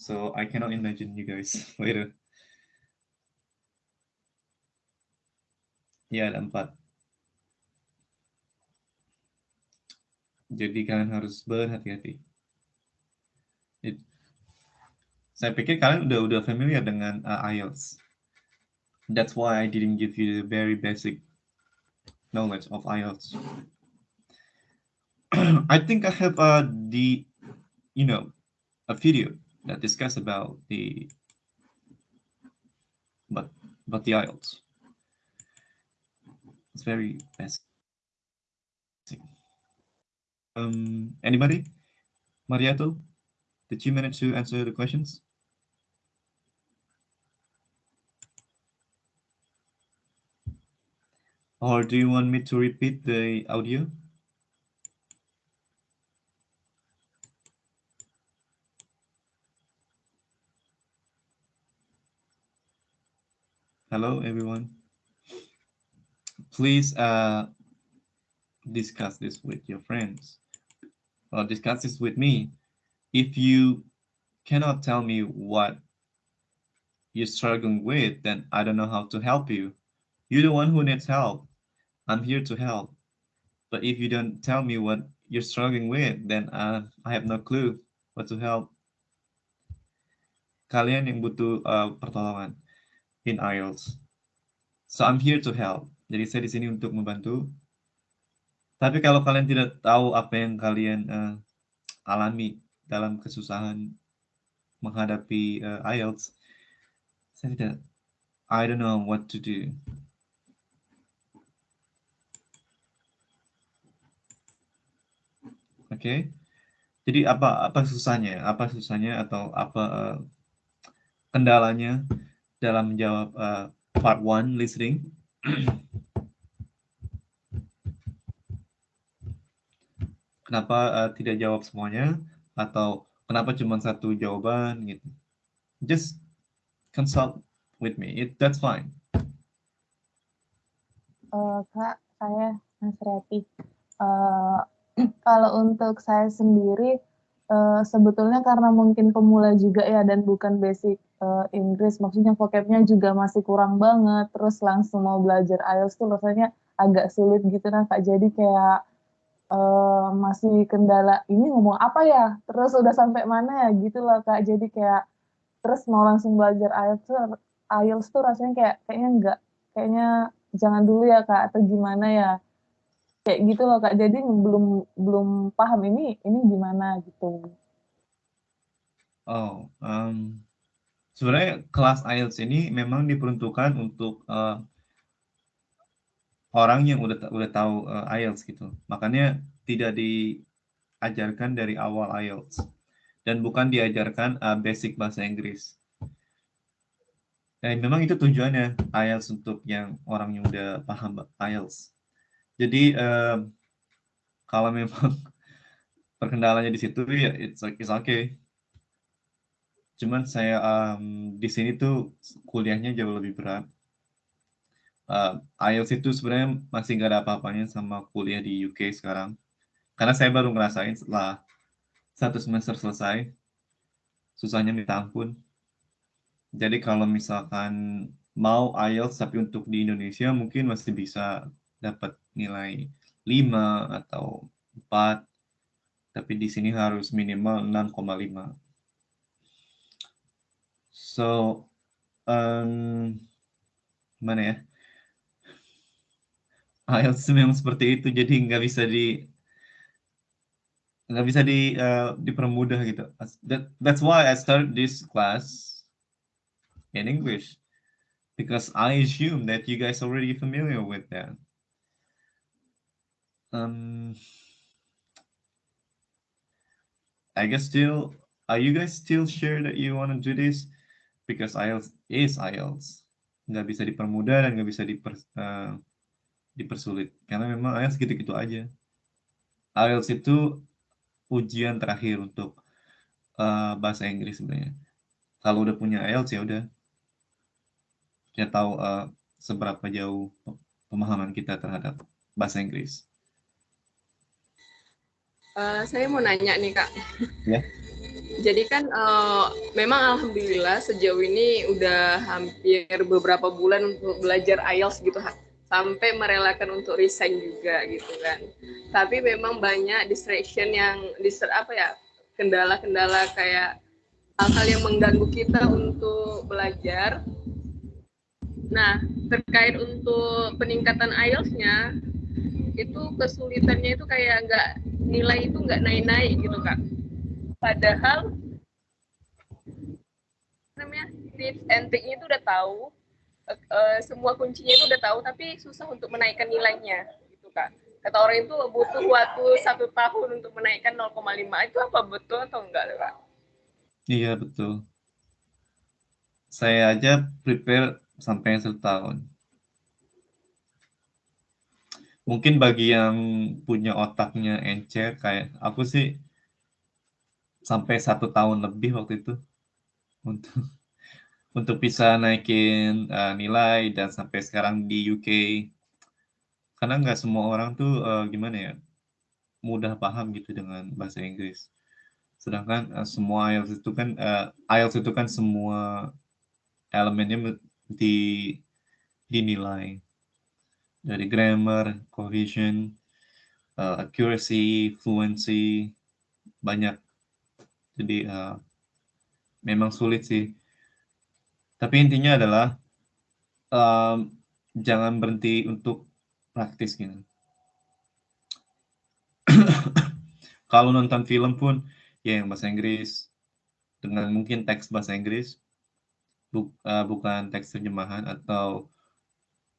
So I cannot imagine you guys [LAUGHS] later. Ya, ada empat. Jadi kalian harus berhati-hati. Saya pikir kalian udah udah familiar dengan uh, IELTS. That's why I didn't give you the very basic knowledge of IELTS. [CLEARS THROAT] I think I have uh, the, you know, a video that discuss about the but but the IELTS. It's very basic. Um, anybody? Mariato, did you manage to answer the questions? Or do you want me to repeat the audio? Hello, everyone. Please uh, discuss this with your friends or discuss this with me. If you cannot tell me what you're struggling with, then I don't know how to help you. You're the one who needs help. I'm here to help. But if you don't tell me what you're struggling with, then uh, I have no clue what to help. Kalian yang butuh uh, pertolongan in IELTS. So I'm here to help. Jadi saya di sini untuk membantu. Tapi kalau kalian tidak tahu apa yang kalian uh, alami dalam kesusahan menghadapi uh, IELTS, saya tidak, I don't know what to do. Oke, okay. jadi apa apa susahnya? Apa susahnya atau apa uh, kendalanya? Dalam menjawab uh, part one listening. kenapa uh, tidak jawab semuanya atau kenapa cuma satu jawaban gitu. Just consult with me. It, that's fine. Uh, Kak, saya Mas Reti. Uh, [CLEARS THROAT] kalau untuk saya sendiri, uh, sebetulnya karena mungkin pemula juga ya dan bukan basic uh, Inggris, maksudnya vocabnya juga masih kurang banget, terus langsung mau belajar IELTS tuh rasanya agak sulit gitu nah Kak. Jadi kayak uh, masih kendala ini ngomong apa ya? Terus udah sampai mana? Ya gitu loh kak. Jadi kayak terus mau langsung belajar IELTS tuh IELTS tuh rasanya kayak kayaknya enggak kayaknya jangan dulu ya kak atau gimana ya kayak gitu loh kak jadi belum belum paham ini ini gimana gitu oh um, sebenarnya kelas IELTS ini memang diperuntukkan untuk uh, orang yang udah udah tahu uh, IELTS gitu. Makanya tidak diajarkan dari awal IELTS dan bukan diajarkan uh, basic bahasa Inggris. Dan memang itu tujuannya IELTS untuk yang orang yang udah paham IELTS. Jadi uh, kalau memang [LAUGHS] perkendalanya di situ ya it's it's okay. Cuman saya um, di sini tuh kuliahnya jauh lebih berat uh, IELTS itu sebenarnya masih nggak ada apa-apanya sama kuliah di UK sekarang. Karena saya baru ngerasain setelah satu semester selesai, susahnya minta ampun. Jadi kalau misalkan mau IELTS tapi untuk di Indonesia mungkin masih bisa dapat nilai 5 atau 4, tapi di sini harus minimal 6,5. So, um, mana ya? [LAUGHS] IELTS memang seperti itu jadi nggak bisa di nggak bisa di uh, dipermudah gitu. That, that's why I started this class in English because I assume that you guys already familiar with that. Um, I guess still, are you guys still sure that you want to do this? Because IELTS is IELTS. Nggak bisa dipermudah dan nggak bisa diper, uh, dipersulit karena memang IELTS gitu-gitu aja. IELTS itu ujian terakhir untuk uh, bahasa Inggris sebenarnya. Kalau udah punya IELTS ya udah kita tahu uh, seberapa jauh pemahaman kita terhadap bahasa Inggris. Uh, saya mau nanya nih kak. Ya. Jadi kan uh, memang alhamdulillah sejauh ini udah hampir beberapa bulan untuk belajar IELTS gitu sampai merelakan untuk resign juga gitu kan. Tapi memang banyak distraction yang distra, apa ya kendala-kendala kayak hal-hal yang mengganggu kita untuk belajar. Nah terkait untuk peningkatan IELTS-nya itu kesulitannya itu kayak nggak nilai itu nggak naik-naik gitu kak. Padahal namanya tips and trick itu udah tahu, uh, semua kuncinya itu udah tahu tapi susah untuk menaikkan nilainya gitu kak. Kata orang itu butuh waktu satu tahun untuk menaikkan 0,5 itu apa betul atau enggak kak? Iya betul. Saya aja prepare sampai satu tahun mungkin bagi yang punya otaknya encer kayak aku sih sampai satu tahun lebih waktu itu. Untuk [LAUGHS] untuk bisa naikin uh, nilai dan sampai sekarang di UK karena nggak semua orang tuh uh, gimana ya mudah paham gitu dengan bahasa Inggris. Sedangkan uh, semua IELTS itu kan uh, IELTS itu kan semua elemennya di dinilai dari grammar, cohesion, uh, accuracy, fluency banyak jadi uh, memang sulit sih tapi intinya adalah um, jangan berhenti untuk praktis gitu. [COUGHS] Kalau nonton film pun ya yang bahasa Inggris dengan mungkin teks bahasa Inggris bu, uh, bukan teks terjemahan atau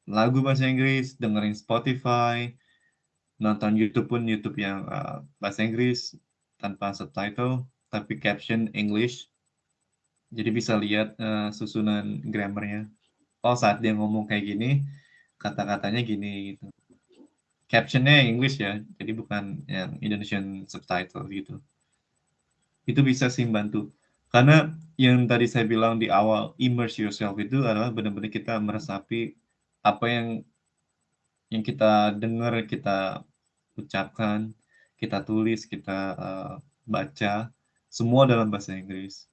lagu bahasa Inggris, dengerin Spotify, nonton YouTube pun YouTube yang uh, bahasa Inggris tanpa subtitle tapi caption English Jadi bisa lihat uh, susunan grammarnya. Oh saat dia ngomong kayak gini, kata-katanya gini gitu. Captionnya English ya, jadi bukan yang Indonesian subtitle gitu. Itu bisa sih bantu. Karena yang tadi saya bilang di awal, immerse yourself itu adalah benar-benar kita meresapi apa yang yang kita dengar, kita ucapkan, kita tulis, kita uh, baca, semua dalam bahasa Inggris.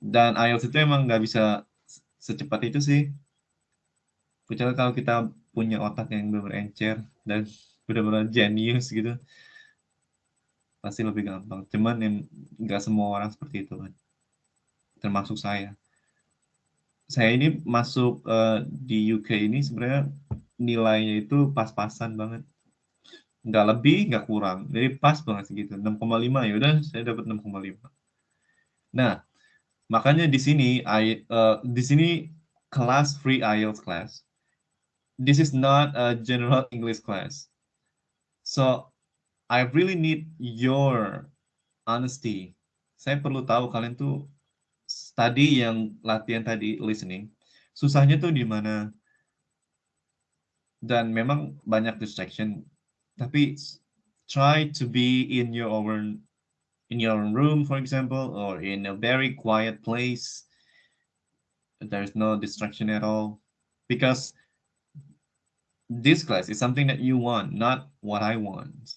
Dan IELTS itu emang nggak bisa secepat itu sih. Kecuali kalau kita punya otak yang benar-benar encer dan [LAUGHS] benar-benar jenius gitu pasti lebih gampang cuman yang nggak semua orang seperti itu kan termasuk saya saya ini masuk uh, di UK ini sebenarnya nilainya itu pas-pasan banget. Nggak lebih nggak kurang. Jadi pas banget segitu. 6,5 ya udah saya dapat 6,5 nah makanya di sini I, uh, di sini kelas free IELTS class. This is not a general English class. So I really need your honesty. Saya perlu tahu kalian tuh tadi yang latihan tadi listening, susahnya tuh di mana? Dan memang banyak distraction, tapi try to be in your own in your own room, for example, or in a very quiet place. There's no distraction at all, because this class is something that you want, not what I want.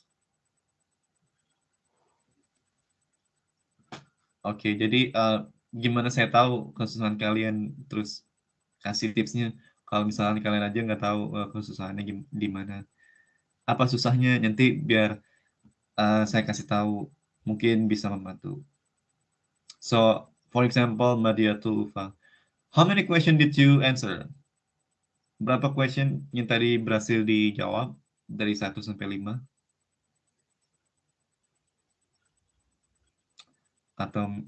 Oke, okay, jadi uh, gimana saya tahu kesusahan kalian terus kasih tipsnya. Kalau misalnya kalian aja nggak tahu uh, kesusahannya di mana, apa susahnya nanti biar uh, saya kasih tahu mungkin bisa membantu. So, for example, Madia Tulufa, how many questions did you answer? Berapa question yang tadi berhasil dijawab dari 1 sampai 5? Atau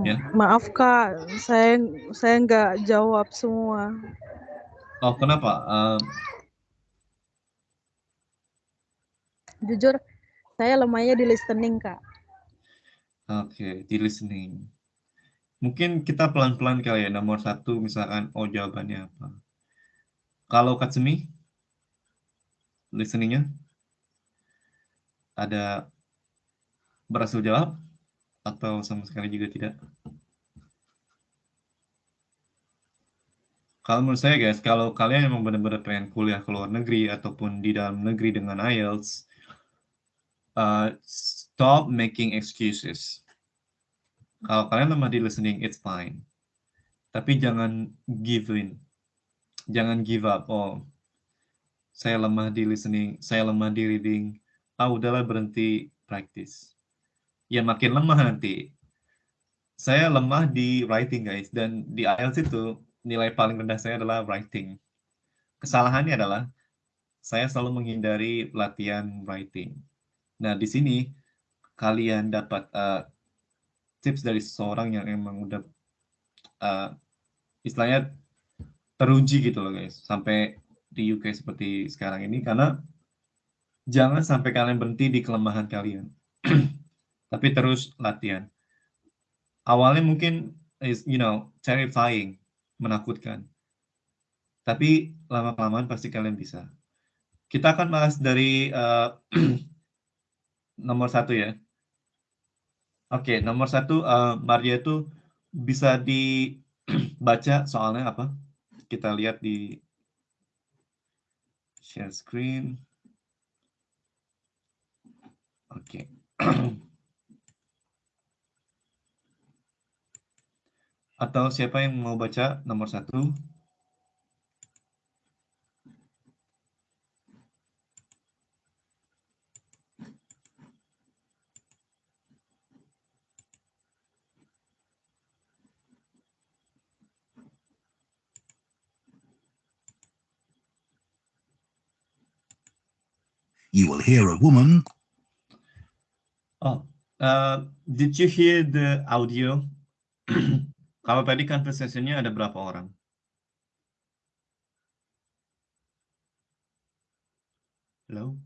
ya? Maaf Kak, saya saya nggak jawab semua. Oh, kenapa? Uh... Jujur, saya lemahnya di listening, Kak. Oke, okay, di listening. Mungkin kita pelan-pelan kali ya, nomor satu misalkan, oh jawabannya apa. Kalau Katsumi, listeningnya, ada berhasil jawab, atau sama sekali juga tidak? Kalau menurut saya guys, kalau kalian memang benar-benar pengen kuliah ke luar negeri ataupun di dalam negeri dengan IELTS, uh, stop making excuses kalau kalian lemah di listening, it's fine. Tapi jangan give in. Jangan give up. Oh, saya lemah di listening, saya lemah di reading. Ah, udahlah berhenti practice. Ya makin lemah nanti. Saya lemah di writing, guys. Dan di IELTS itu, nilai paling rendah saya adalah writing. Kesalahannya adalah, saya selalu menghindari latihan writing. Nah, di sini, kalian dapat uh, tips dari seseorang yang emang udah uh, istilahnya teruji gitu loh guys sampai di UK seperti sekarang ini karena jangan sampai kalian berhenti di kelemahan kalian [CLEARS THROAT] tapi terus latihan awalnya mungkin is you know terrifying menakutkan tapi lama kelamaan pasti kalian bisa kita akan bahas dari uh, [CLEARS THROAT] nomor satu ya Oke, nomor satu, uh, Maria itu bisa dibaca [CLEARS THROAT] soalnya apa? Kita lihat di share screen. Oke. [CLEARS THROAT] Atau siapa yang mau baca nomor satu? you will hear a woman. Oh, uh, did you hear the audio? [CLEARS THROAT] Kalau tadi conversation-nya ada berapa orang? Hello?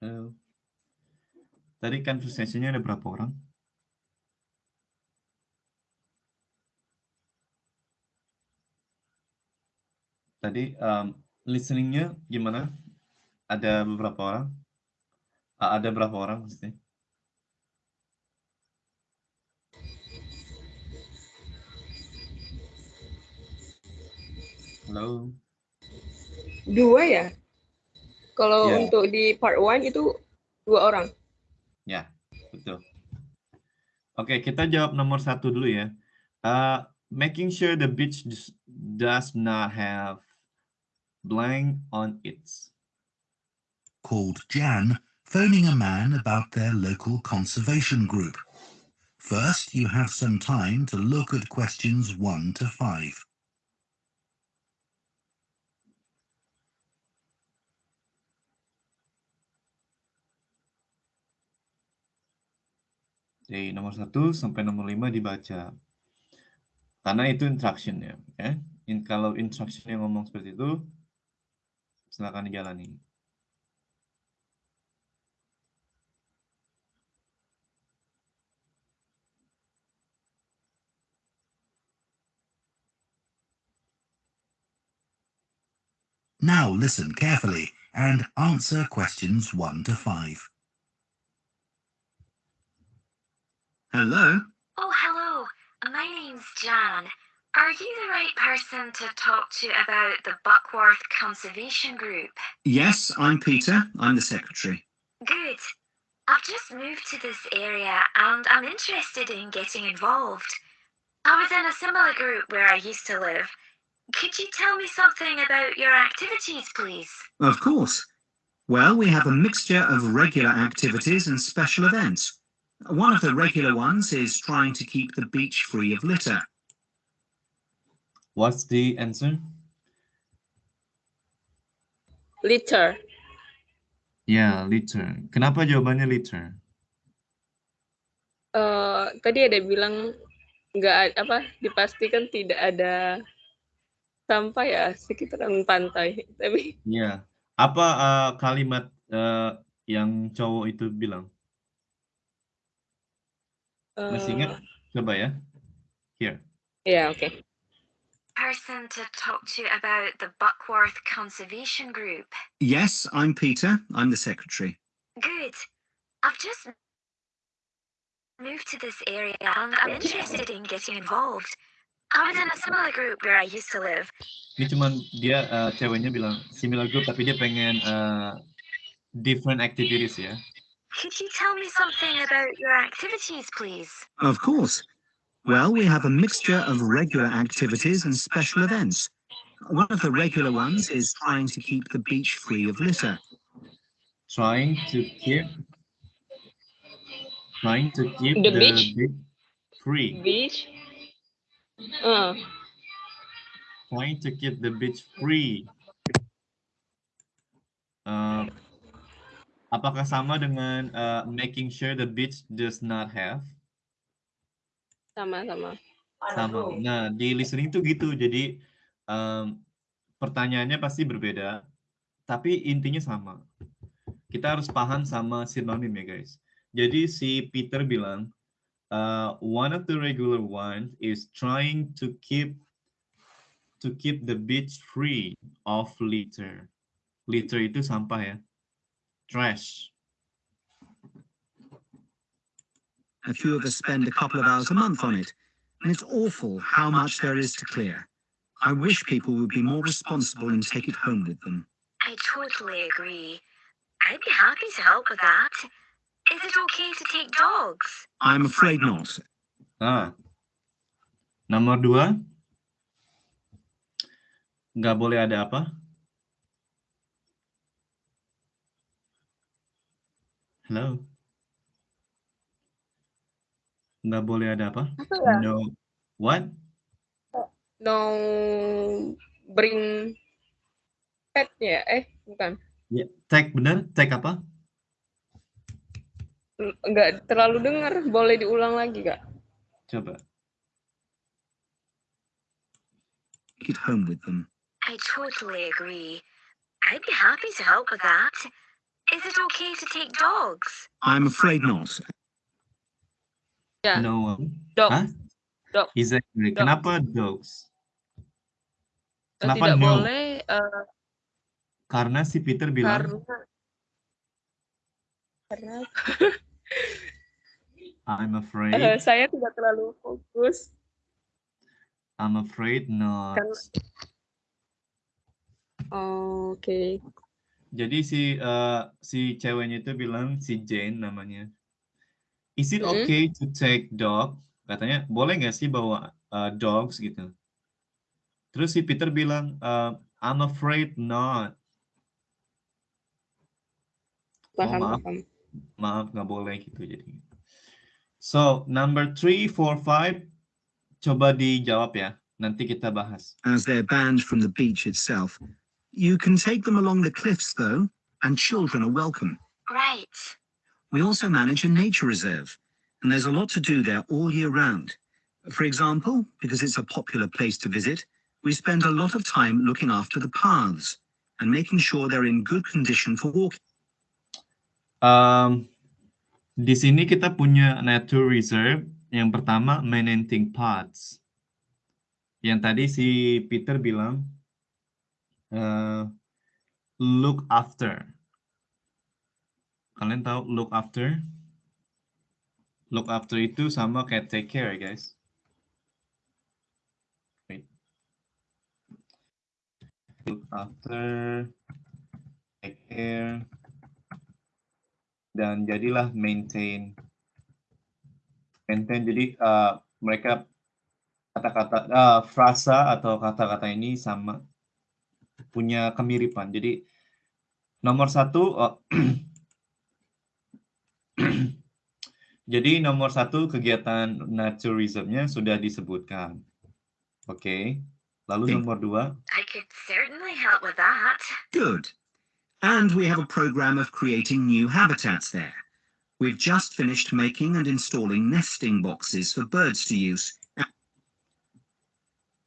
Halo. Tadi conversation-nya ada berapa orang? Tadi um, listening-nya gimana? Ada beberapa orang? Ada berapa orang maksudnya? Halo. Dua ya? Kalau Ya. untuk di part one itu dua orang. Ya, betul. Oke, kita jawab nomor satu dulu ya. Uh, making sure the beach does- does not have blank on it. Called Jan, phoning a man about their local conservation group. First, you have some time to look at questions 1 to 5. Dari nomor satu sampai nomor lima dibaca. Karena itu instruction ya. ya. In, kalau instruction yang ngomong seperti itu, silakan dijalani. Now listen carefully and answer questions 1 to 5. Hello? Oh, hello. My name's Jan. Are you the right person to talk to about the Buckworth Conservation Group? Yes, I'm Peter. I'm the secretary. Good. I've just moved to this area and I'm interested in getting involved. I was in a similar group where I used to live. Could you tell me something about your activities, please? Of course. Well, we have a mixture of regular activities and special events. One of the regular ones is trying to keep the beach free of litter. What's the answer? Litter. Ya, litter. Kenapa jawabannya litter? Eh, tadi ada bilang nggak apa dipastikan tidak ada sampah ya sekitaran pantai. Tapi Ya. Apa uh, kalimat uh, yang cowok itu bilang? Masih ingat? eh, Coba ya. Here. ya oke. Person to talk to about the Buckworth Conservation Group. Yes, I'm Peter. I'm the secretary. Good. I've just moved to this area and I'm interested in getting involved. I was in a similar group where I used to live. Ini cuman dia uh, ceweknya bilang similar group tapi dia pengen uh, different activities ya. Could you tell me something about your activities, please? Of course. Well, we have a mixture of regular activities and special events. One of the regular ones is trying to keep the beach free of litter. Trying to keep trying to keep The the, beach? beach free. Beach. Eh, Trying to keep the beach free. Uh, apakah sama dengan uh, making sure the beach does not have? sama-sama. Sama. Nah, di listening tuh gitu. Jadi em, pertanyaannya pasti berbeda, tapi intinya sama. Kita harus paham sama sinonim ya, guys. Jadi si Peter bilang, uh, one of the regular ones is trying to keep to keep the beach free of litter. Litter itu sampah ya. Trash. A few of us spend a couple of hours a month on it, and it's awful how much there is to clear. I wish people would be more responsible and take it home with them. I totally agree. I'd be happy to help with that. Is it okay to take dogs? I'm afraid not. Ah. nomor dua, nggak boleh ada apa? Halo? Nggak boleh ada apa? Apa? No. What? No bring pet ya? Eh, bukan. Ya, tag benar? Tag apa? Nggak terlalu dengar. Boleh diulang lagi, Kak? Coba. It home with them. I totally agree. I'd be happy to help with that. Is it okay to take dogs? I'm afraid not. Ya, No. dog. Hah? Dog. Exactly. Dog. Kenapa dogs? Kenapa tidak no? boleh eh, Karena si Peter bilang, karena karena I'm eh, afraid, saya tidak terlalu fokus I'm afraid not. Karena- Oh, Oke. Jadi si eh, si ceweknya itu bilang si Jane namanya. Is it Mm-mm. okay to take dog? Katanya boleh nggak sih bawa eh, dogs gitu. Terus si Peter bilang eh, I'm afraid not. Paham, maaf. paham. Maaf nggak boleh gitu jadi. So number three, four, five, coba dijawab ya. Nanti kita bahas. as they're banned from the beach itself. You can take them along the cliffs, though, and children are welcome. Great. We also manage a nature reserve, and there's a lot to do there all year round. For example, because it's a popular place to visit, we spend a lot of time looking after the paths and making sure they're in good condition for walking. Um, di sini kita punya nature reserve. Yang pertama maintenance paths. Yang tadi si Peter bilang eh, look after. Kalian tahu look after? Look after itu sama kayak take care, guys. Wait. Look after, take care, dan jadilah maintain. Maintain jadi eh, mereka kata-kata eh, frasa atau kata-kata ini sama punya kemiripan. Jadi nomor satu eh, [CLEARS THROAT] jadi nomor satu kegiatan naturismnya sudah disebutkan. Oke. Lalu Oke. nomor dua, I could certainly help with that. Good. And we have a program of creating new habitats there. We've just finished making and installing nesting boxes for birds to use.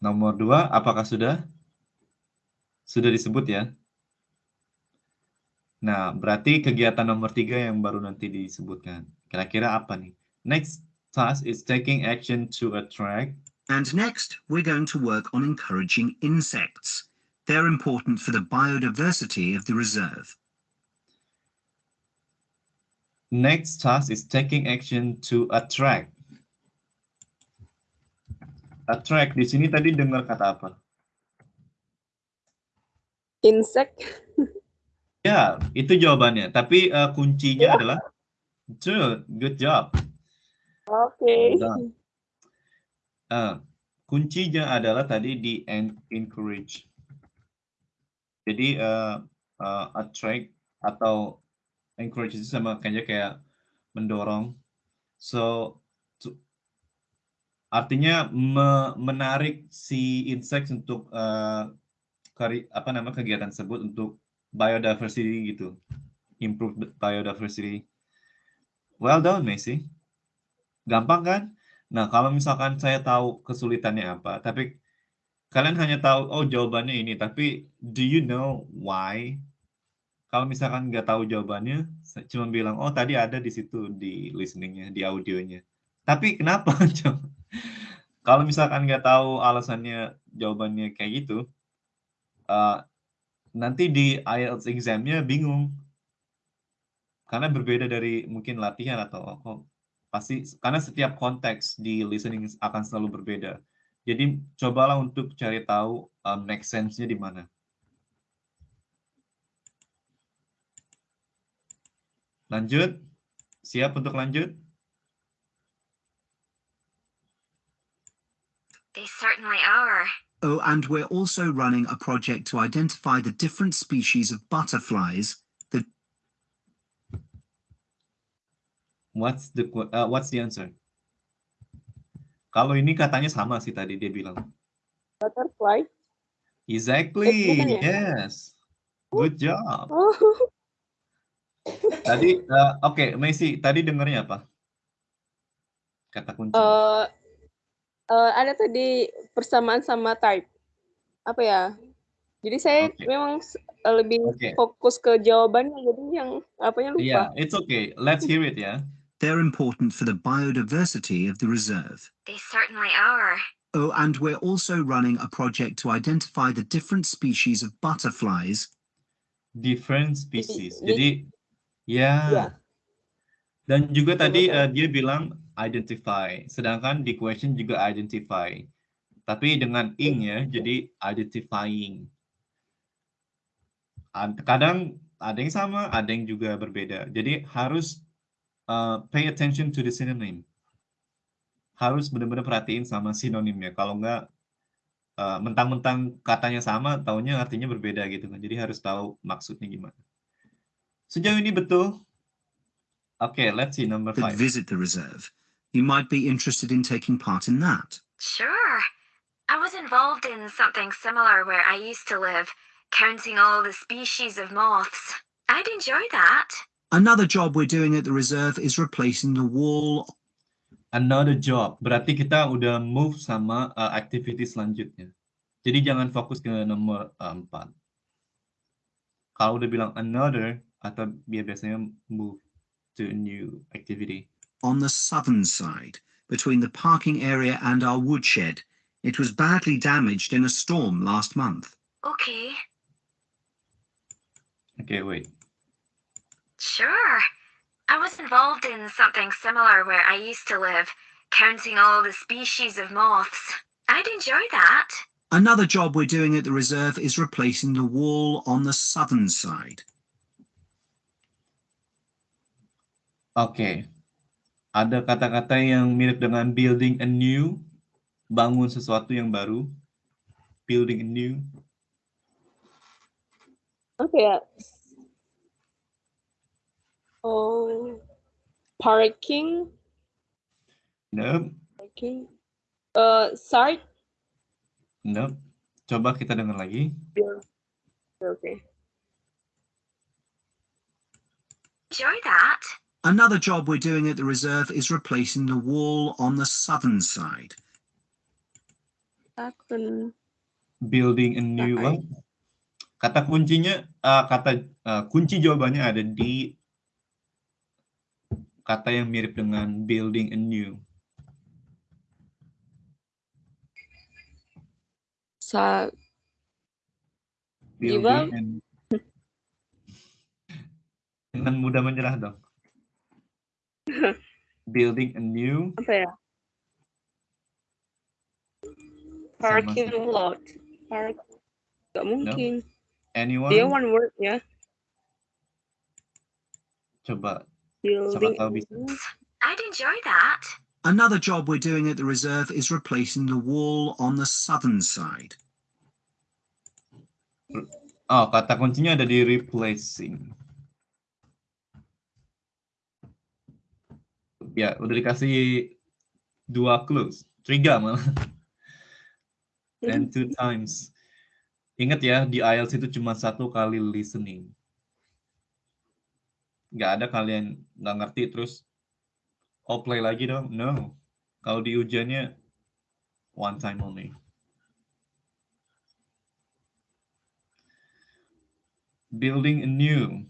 nomor dua, apakah sudah? Sudah disebut ya? Nah, berarti kegiatan nomor tiga yang baru nanti disebutkan. Kira-kira apa nih? Next task is taking action to attract. And next, we're going to work on encouraging insects. They're important for the biodiversity of the reserve. Next task is taking action to attract. Attract di sini tadi dengar kata apa? Insect. Ya, itu jawabannya. Tapi eh, kuncinya adalah good, good job. Oke. Well done. Eh, kuncinya adalah tadi di en- encourage. Jadi eh, eh, attract atau encourage itu sama kayak kayak mendorong. So tu- artinya me- menarik si insect untuk eh, kari- apa nama kegiatan tersebut untuk biodiversity gitu. Improve biodiversity. Well done, Messi. Gampang kan? Nah, kalau misalkan saya tahu kesulitannya apa, tapi kalian hanya tahu, oh jawabannya ini, tapi do you know why? Kalau misalkan nggak tahu jawabannya, cuma bilang, oh tadi ada di situ di listeningnya, di audionya. Tapi kenapa? [LAUGHS] Kalau misalkan nggak tahu alasannya jawabannya kayak gitu, eh, nanti di IELTS examnya bingung. Karena berbeda dari mungkin latihan atau oh, pasti karena setiap konteks di listening akan selalu berbeda. Jadi cobalah untuk cari tahu um, make sense-nya di mana. Lanjut. Siap untuk lanjut? They certainly are. Oh, and we're also running a project to identify the different species of butterflies that What's the uh, what's the answer? Kalau ini katanya sama sih tadi dia bilang. Butterfly. Exactly. bukan ya? Yes. Good job. Oh. Tadi uh, oke, Messi, tadi dengarnya apa? Kata kunci. Eh, eh, ada tadi persamaan sama type. Apa ya? Jadi saya Oke. memang uh, lebih Okay. fokus ke jawabannya jadi yang apanya lupa. Yeah, it's okay. Let's hear it, yeah. They're important for the biodiversity of the reserve. They certainly are. Oh, and we're also running a project to identify the different species of butterflies Different species. Jadi- ya. Ya. Dan juga tadi eh, dia bilang identify, sedangkan di question juga identify. Tapi dengan ing ya, jadi identifying. Ad- Kadang ada yang sama, ada yang juga berbeda. Jadi harus eh, pay attention to the synonym. Harus benar-benar perhatiin sama sinonimnya. Kalau enggak eh, mentang-mentang katanya sama, taunya artinya berbeda gitu kan. Jadi harus tahu maksudnya gimana. Sejauh ini betul. Oke, let's see number five. visit the reserve. You might be interested in taking part in that. Sure. I was involved in something similar where I used to live, counting all the species of moths. I'd enjoy that. Another job we're doing at the reserve is replacing the wall Another job. Berarti kita udah move sama uh, activity selanjutnya. Jadi jangan fokus ke nomor uh, empat. Kalau udah bilang another, atau dia biasanya move to a new activity. on the southern side, between the parking area and our woodshed. It was badly damaged in a storm last month. Okay. Okay, wait. Sure. I was involved in something similar where I used to live, counting all the species of moths. I'd enjoy that. Another job we're doing at the reserve is replacing the wall on the southern side. Okay. Ada kata-kata yang mirip dengan building a new, bangun sesuatu yang baru. Building a new. Apa ya? Oh, parking, Nope, parking. Uh, site. nope. Coba kita dengar lagi. Okay. Enjoy that. Another job we're doing at the reserve is replacing the wall on the southern side. Akun. Building a new what? Kata kuncinya, uh, kata uh, kunci jawabannya ada di kata yang mirip dengan building a new. Sa Building and Jangan mudah menyerah dong. [LAUGHS] Building a new apa ya? Parking lot. Park. Gak mungkin. anyone? Dia one word ya. Coba Building. I'd enjoy that. Another job we're doing at the reserve is replacing the wall on the southern side. Oh, kata kuncinya ada di replacing. Ya, udah dikasih dua clues. Tiga malah. And two times. Ingat ya, di IELTS itu cuma satu kali listening. Nggak ada kalian nggak ngerti terus, oh play lagi dong. No. Kalau di ujiannya, one time only. Building anew.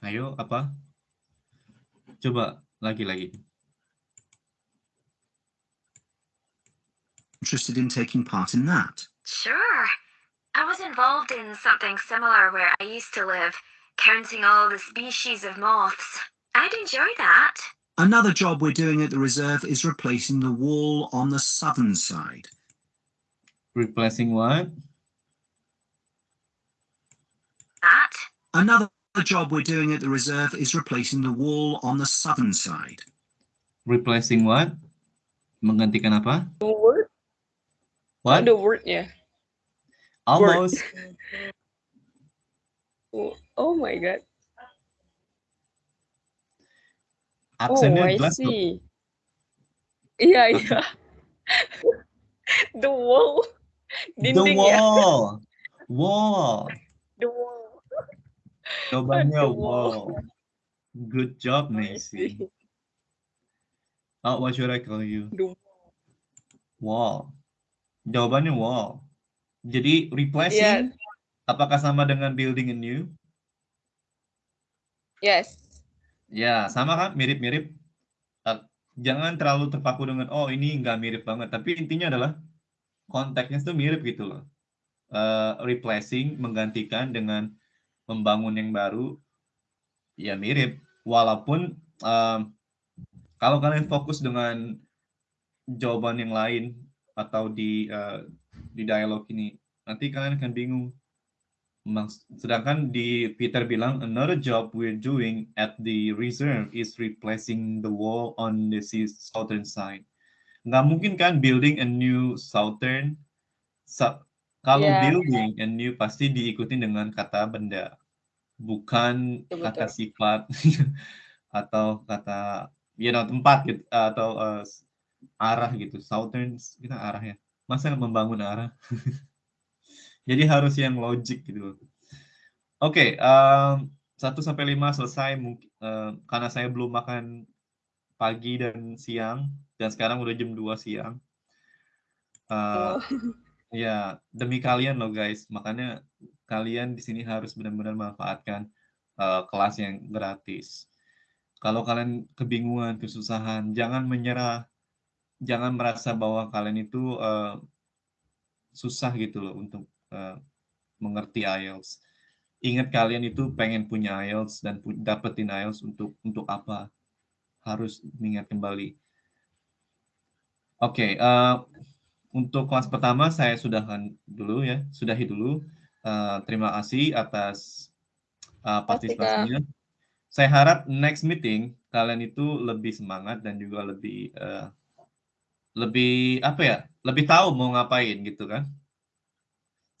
Ayo, apa? Coba lagi-lagi. Interested in taking part in that? Sure. I was involved in something similar where I used to live, counting all the species of moths. I'd enjoy that. Another job we're doing at the reserve is replacing the wall on the southern side. Replacing what? That. Another job we're doing at the reserve is replacing the wall on the southern side. Replacing what? Menggantikan apa? The word. What? Oh, the word ya. Almost. Oh, oh my god. Oh, I jelas see. Iya, iya. [LAUGHS] The wall. The Dinding ya. wall. [LAUGHS] Wall. The wall. Jawabannya wall. Good job, I Macy. see. Oh, what should I call you? Wall. Wall. Jawabannya wall. Jadi replacing apakah sama dengan building a new? Yes. Ya, sama kan? Mirip-mirip. Uh, Jangan terlalu terpaku dengan, oh ini nggak mirip banget. Tapi intinya adalah konteksnya itu mirip gitu loh. Uh, replacing, menggantikan dengan membangun yang baru, ya mirip. Walaupun um, kalau kalian fokus dengan jawaban yang lain atau di uh, di dialog ini, nanti kalian akan bingung. Sedangkan di Peter bilang another job we're doing at the reserve is replacing the wall on the southern side. Nggak mungkin kan building a new southern. kalau Yeah. building a new pasti diikuti dengan kata benda, bukan Betul, kata sifat [LAUGHS] atau kata you know tempat gitu atau uh, arah gitu. Southern kita arah ya. Masa membangun arah? [LAUGHS] Jadi harus yang logik gitu. Oke, em, 1 sampai 5 selesai mungkin karena saya belum makan pagi dan siang dan sekarang udah jam 2 siang. Eh, Oh. [LAUGHS] ya, demi kalian loh guys. Makanya kalian di sini harus benar-benar manfaatkan eh, kelas yang gratis. Kalau kalian kebingungan, kesusahan, jangan menyerah. Jangan merasa bahwa kalian itu eh, susah gitu loh untuk eh, mengerti IELTS. Ingat kalian itu pengen punya IELTS dan pu- dapetin IELTS untuk untuk apa? Harus mengingat kembali. Oke, eh, untuk kelas pertama saya sudahan dulu ya, sudahi dulu. Eh, terima kasih atas eh, partisipasinya. Saya harap next meeting kalian itu lebih semangat dan juga lebih eh, lebih apa ya, lebih tahu mau ngapain gitu kan.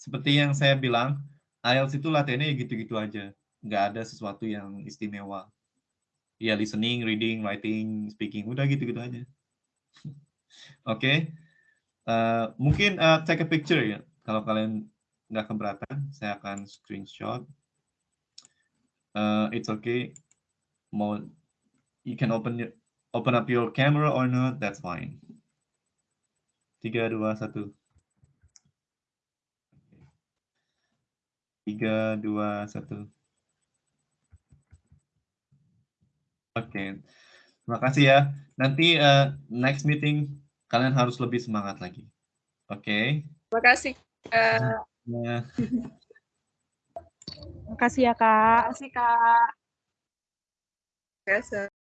Seperti yang saya bilang, IELTS itu latihannya ya gitu-gitu aja. Nggak ada sesuatu yang istimewa. Ya listening, reading, writing, speaking, udah gitu-gitu aja. [LAUGHS] Oke. Eh, mungkin eh, take a picture ya. Kalau kalian nggak keberatan, saya akan screenshot. Eh, it's okay. Mau you can open open up your camera or not, that's fine. Tiga, dua, satu. Tiga, dua, satu. Oke, terima kasih ya. Nanti eh, next meeting kalian harus lebih semangat lagi. Oke. Terima kasih. Kak. Ya. Makasih ya, Kak. Makasih Kak. Biasa.